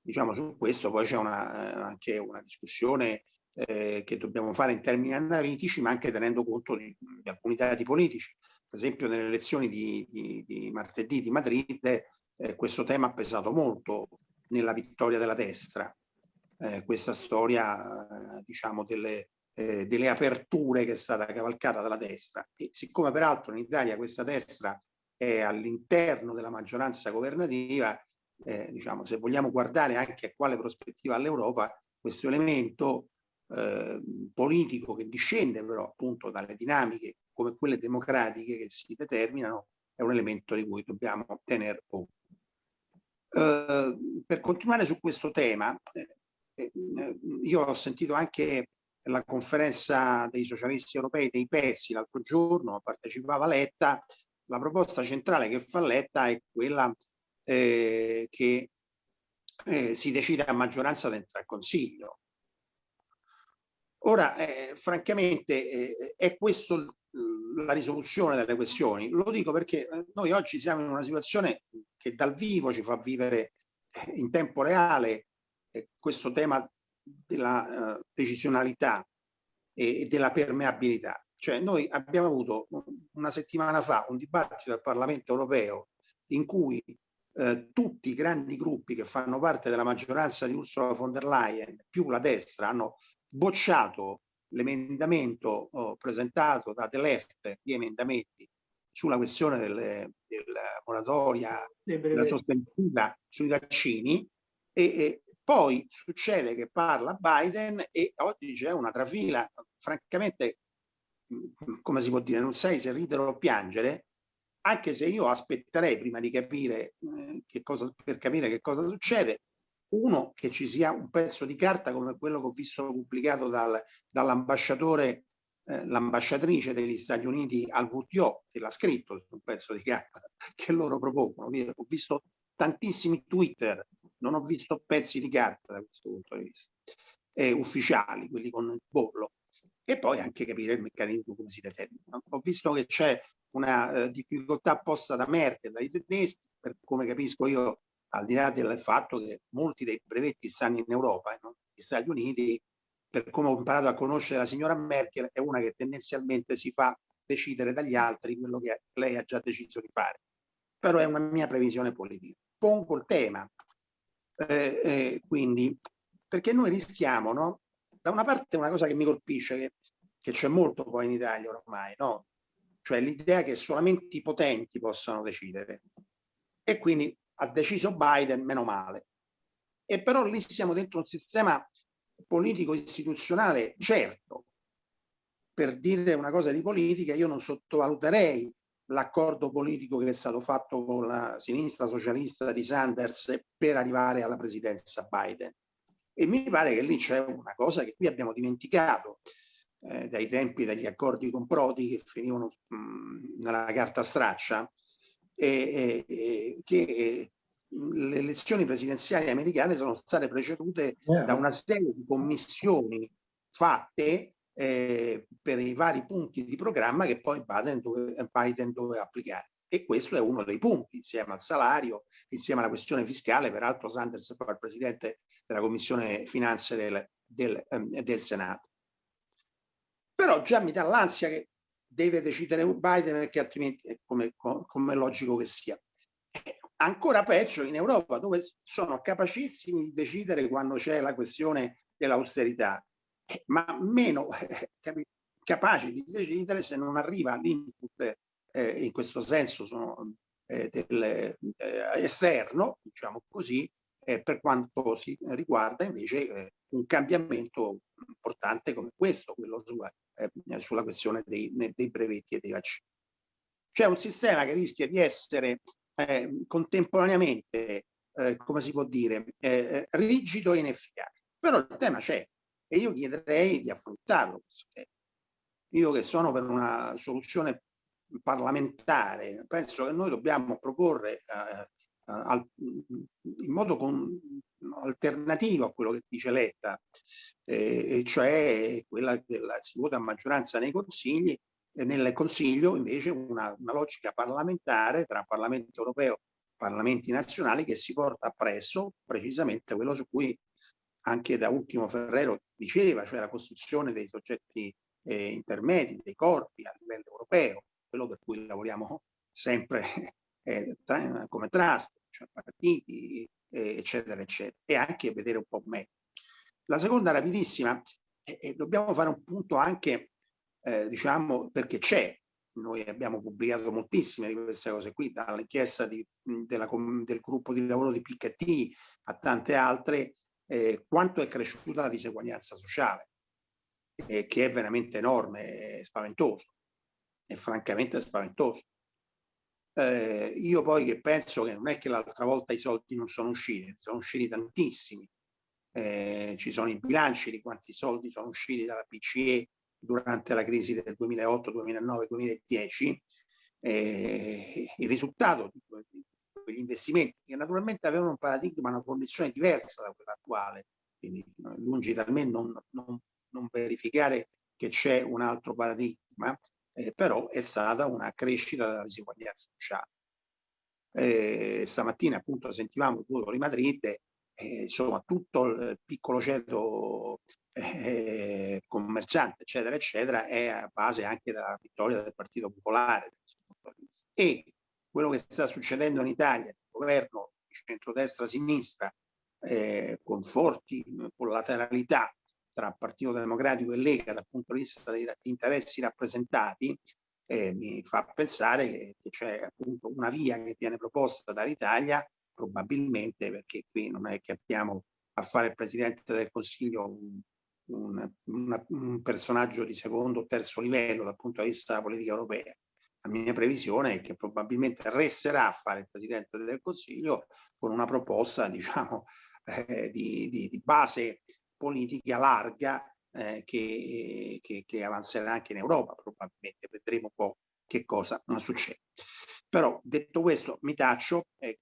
diciamo su questo poi c'è eh, anche una discussione eh, che dobbiamo fare in termini analitici, ma anche tenendo conto di, di alcuni dati politici. Per esempio nelle elezioni di, di, di martedì di Madrid eh, questo tema ha pesato molto nella vittoria della destra. Eh, questa storia, diciamo, delle, eh, delle aperture che è stata cavalcata dalla destra. E siccome peraltro in Italia questa destra è all'interno della maggioranza governativa, eh, diciamo, se vogliamo guardare anche a quale prospettiva all'Europa, questo elemento eh, politico che discende però appunto dalle dinamiche come quelle democratiche che si determinano è un elemento di cui dobbiamo tenere conto. Eh, per continuare su questo tema, eh, eh, io ho sentito anche la conferenza dei socialisti europei dei pezzi l'altro giorno, partecipava Letta, la proposta centrale che fa Letta è quella eh, che eh, si decide a maggioranza dentro al Consiglio. Ora, eh, francamente, eh, è questa la risoluzione delle questioni? Lo dico perché eh, noi oggi siamo in una situazione che dal vivo ci fa vivere eh, in tempo reale questo tema della decisionalità e della permeabilità. Cioè noi abbiamo avuto una settimana fa un dibattito al Parlamento europeo in cui eh, tutti i grandi gruppi che fanno parte della maggioranza di Ursula von der Leyen più la destra hanno bocciato l'emendamento oh, presentato da The Left di emendamenti sulla questione delle, della moratoria della sospensiva sui vaccini e, e, poi succede che parla Biden e oggi c'è una trafila francamente come si può dire non sai se ridere o piangere anche se io aspetterei prima di capire eh, che cosa per capire che cosa succede uno, che ci sia un pezzo di carta come quello che ho visto pubblicato dal, dall'ambasciatore, eh, l'ambasciatrice degli Stati Uniti al WTO, che l'ha scritto su un pezzo di carta che loro propongono. Ho visto tantissimi Twitter, non ho visto pezzi di carta da questo punto di vista, eh, ufficiali, quelli con il bollo. E poi anche capire il meccanismo come si determina. Ho visto che c'è una eh, difficoltà posta da Merkel, dai tedeschi, per come capisco io al di là del fatto che molti dei brevetti stanno in Europa e non negli Stati Uniti, per come ho imparato a conoscere la signora Merkel, è una che tendenzialmente si fa decidere dagli altri quello che lei ha già deciso di fare. Però è una mia previsione politica. Pongo il tema, eh, eh, quindi, perché noi rischiamo, no? Da una parte una cosa che mi colpisce, che, che c'è molto poi in Italia ormai, no? Cioè l'idea che solamente i potenti possano decidere. E quindi ha deciso Biden, meno male. E però lì siamo dentro un sistema politico istituzionale certo. Per dire una cosa di politica, io non sottovaluterei l'accordo politico che è stato fatto con la sinistra socialista di Sanders per arrivare alla presidenza Biden. E mi pare che lì c'è una cosa che qui abbiamo dimenticato eh, dai tempi degli accordi con Prodi che finivano mh, nella carta straccia, e, e, che le elezioni presidenziali americane sono state precedute yeah. da una serie di commissioni fatte eh, per i vari punti di programma che poi Biden, dove, Biden doveva applicare. E questo è uno dei punti, insieme al salario, insieme alla questione fiscale. Peraltro Sanders è il presidente della Commissione Finanze del, del, ehm, del Senato. Però già mi dà l'ansia che deve decidere Biden perché altrimenti, come, come logico che sia. Ancora peggio in Europa dove sono capacissimi di decidere quando c'è la questione dell'austerità, ma meno eh, capaci di decidere se non arriva l'input eh, in questo senso sono, eh, del, eh, esterno, diciamo così, eh, per quanto si riguarda invece eh, un cambiamento importante come questo, quello sulla, sulla questione dei, dei brevetti e dei vaccini. C'è un sistema che rischia di essere eh, contemporaneamente, eh, come si può dire, eh, eh, rigido e inefficace. Però il tema c'è e io chiederei di affrontarlo. Io che sono per una soluzione parlamentare, penso che noi dobbiamo proporre eh, in modo con, alternativo a quello che dice Letta, eh, cioè quella della si vota a maggioranza nei consigli nel Consiglio invece una, una logica parlamentare tra Parlamento europeo e Parlamenti nazionali che si porta appresso precisamente quello su cui anche da ultimo Ferrero diceva, cioè la costruzione dei soggetti eh, intermedi, dei corpi a livello europeo, quello per cui lavoriamo sempre eh, tra, come trust, cioè partiti, eh, eccetera, eccetera, e anche vedere un po' meglio. La seconda rapidissima, E, e dobbiamo fare un punto anche, eh, diciamo, perché c'è. Noi abbiamo pubblicato moltissime di queste cose qui, dall'inchiesta del gruppo di lavoro di Piketty a tante altre, eh, quanto è cresciuta la diseguaglianza sociale, eh, che è veramente enorme, e spaventoso, è francamente spaventoso. Eh, io poi che penso che non è che l'altra volta i soldi non sono usciti, sono usciti tantissimi. Eh, ci sono i bilanci di quanti soldi sono usciti dalla BCE durante la crisi del 2008, 2009, 2010. Eh, il risultato di, quegli investimenti che naturalmente avevano un paradigma, una condizione diversa da quella attuale, quindi lungi da me non, non, non verificare che c'è un altro paradigma, eh, però è stata una crescita della disuguaglianza sociale. Eh, stamattina appunto sentivamo il voto di Madrid, eh, insomma tutto il piccolo ceto eh, commerciante eccetera eccetera è a base anche della vittoria del Partito Popolare e quello che sta succedendo in Italia, il governo di centrodestra-sinistra eh, con forti collateralità tra Partito Democratico e Lega dal punto di vista degli interessi rappresentati, eh, mi fa pensare che, che c'è appunto una via che viene proposta dall'Italia, probabilmente perché qui non è che abbiamo a fare il Presidente del Consiglio un, un, una, un personaggio di secondo o terzo livello dal punto di vista della politica europea. La mia previsione è che probabilmente resterà a fare il Presidente del Consiglio con una proposta, diciamo, eh, di, di, di base politica larga eh, che, che, che, avanzerà anche in Europa, probabilmente vedremo un po' che cosa succede. Però detto questo mi taccio, eh,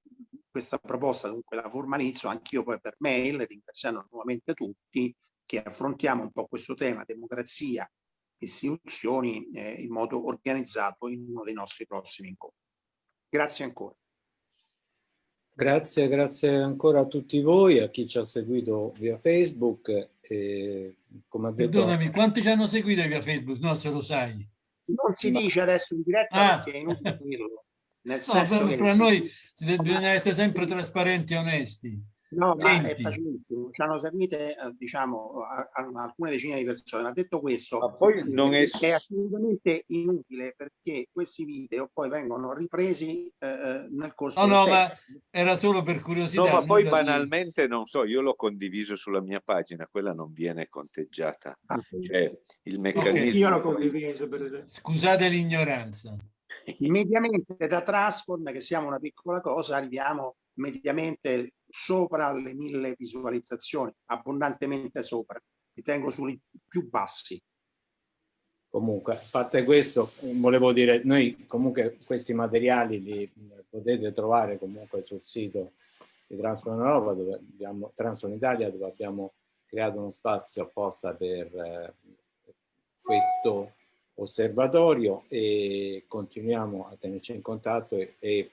questa proposta dunque la formalizzo anch'io poi per mail, ringraziando nuovamente tutti, che affrontiamo un po' questo tema democrazia, istituzioni eh, in modo organizzato in uno dei nostri prossimi incontri. Grazie ancora. Grazie, grazie ancora a tutti voi, a chi ci ha seguito via Facebook. E, come ha detto... Perdonami, quanti ci hanno seguito via Facebook? No, se lo sai. Non si dice adesso in diretta ah. perché è inutile dirlo. Nel no, senso per, che... per noi bisogna essere sempre trasparenti e onesti. No, ma è facilissimo. Ci hanno servite, eh, diciamo, a, a alcune decine di persone. Ma detto questo, ma poi non è... è assolutamente inutile perché questi video poi vengono ripresi eh, eh nel corso no, del No, ma era solo per curiosità. No, ma poi banalmente, non so, io l'ho condiviso sulla mia pagina, quella non viene conteggiata. Ah, cioè, il meccanismo... Okay, io l'ho condiviso, per Scusate l'ignoranza. Mediamente da Transform, che siamo una piccola cosa, arriviamo mediamente sopra le mille visualizzazioni, abbondantemente sopra, li tengo sui più bassi. Comunque, a parte questo, volevo dire, noi comunque questi materiali li potete trovare comunque sul sito di Transform Europa, dove abbiamo, Transform Italia, dove abbiamo creato uno spazio apposta per eh, questo osservatorio e continuiamo a tenerci in contatto e, e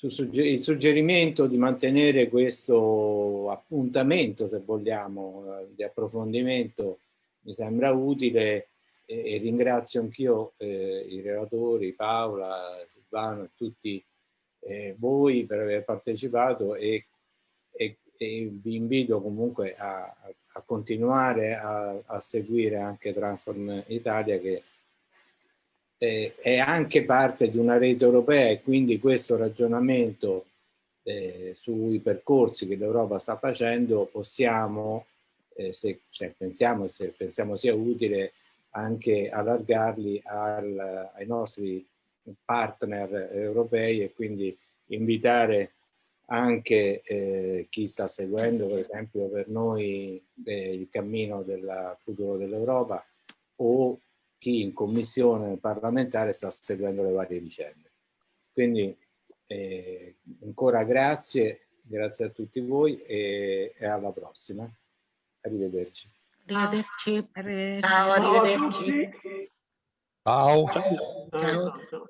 il suggerimento di mantenere questo appuntamento, se vogliamo, eh, di approfondimento mi sembra utile e, e ringrazio anch'io eh, i relatori, Paola, Silvano e tutti eh, voi per aver partecipato e, e, e vi invito comunque a, a continuare a, a seguire anche Transform Italia che eh, è anche parte di una rete europea e quindi questo ragionamento eh, sui percorsi che l'Europa sta facendo possiamo, eh, se, se, pensiamo, se pensiamo sia utile, anche allargarli al, ai nostri partner europei e quindi invitare anche eh, chi sta seguendo per esempio per noi eh, il cammino del futuro dell'Europa o chi in commissione parlamentare sta seguendo le varie vicende. Quindi eh, ancora grazie, grazie a tutti voi e, e alla prossima. Arrivederci. Arrivederci. Ciao, arrivederci. Ciao. Ciao. Ciao.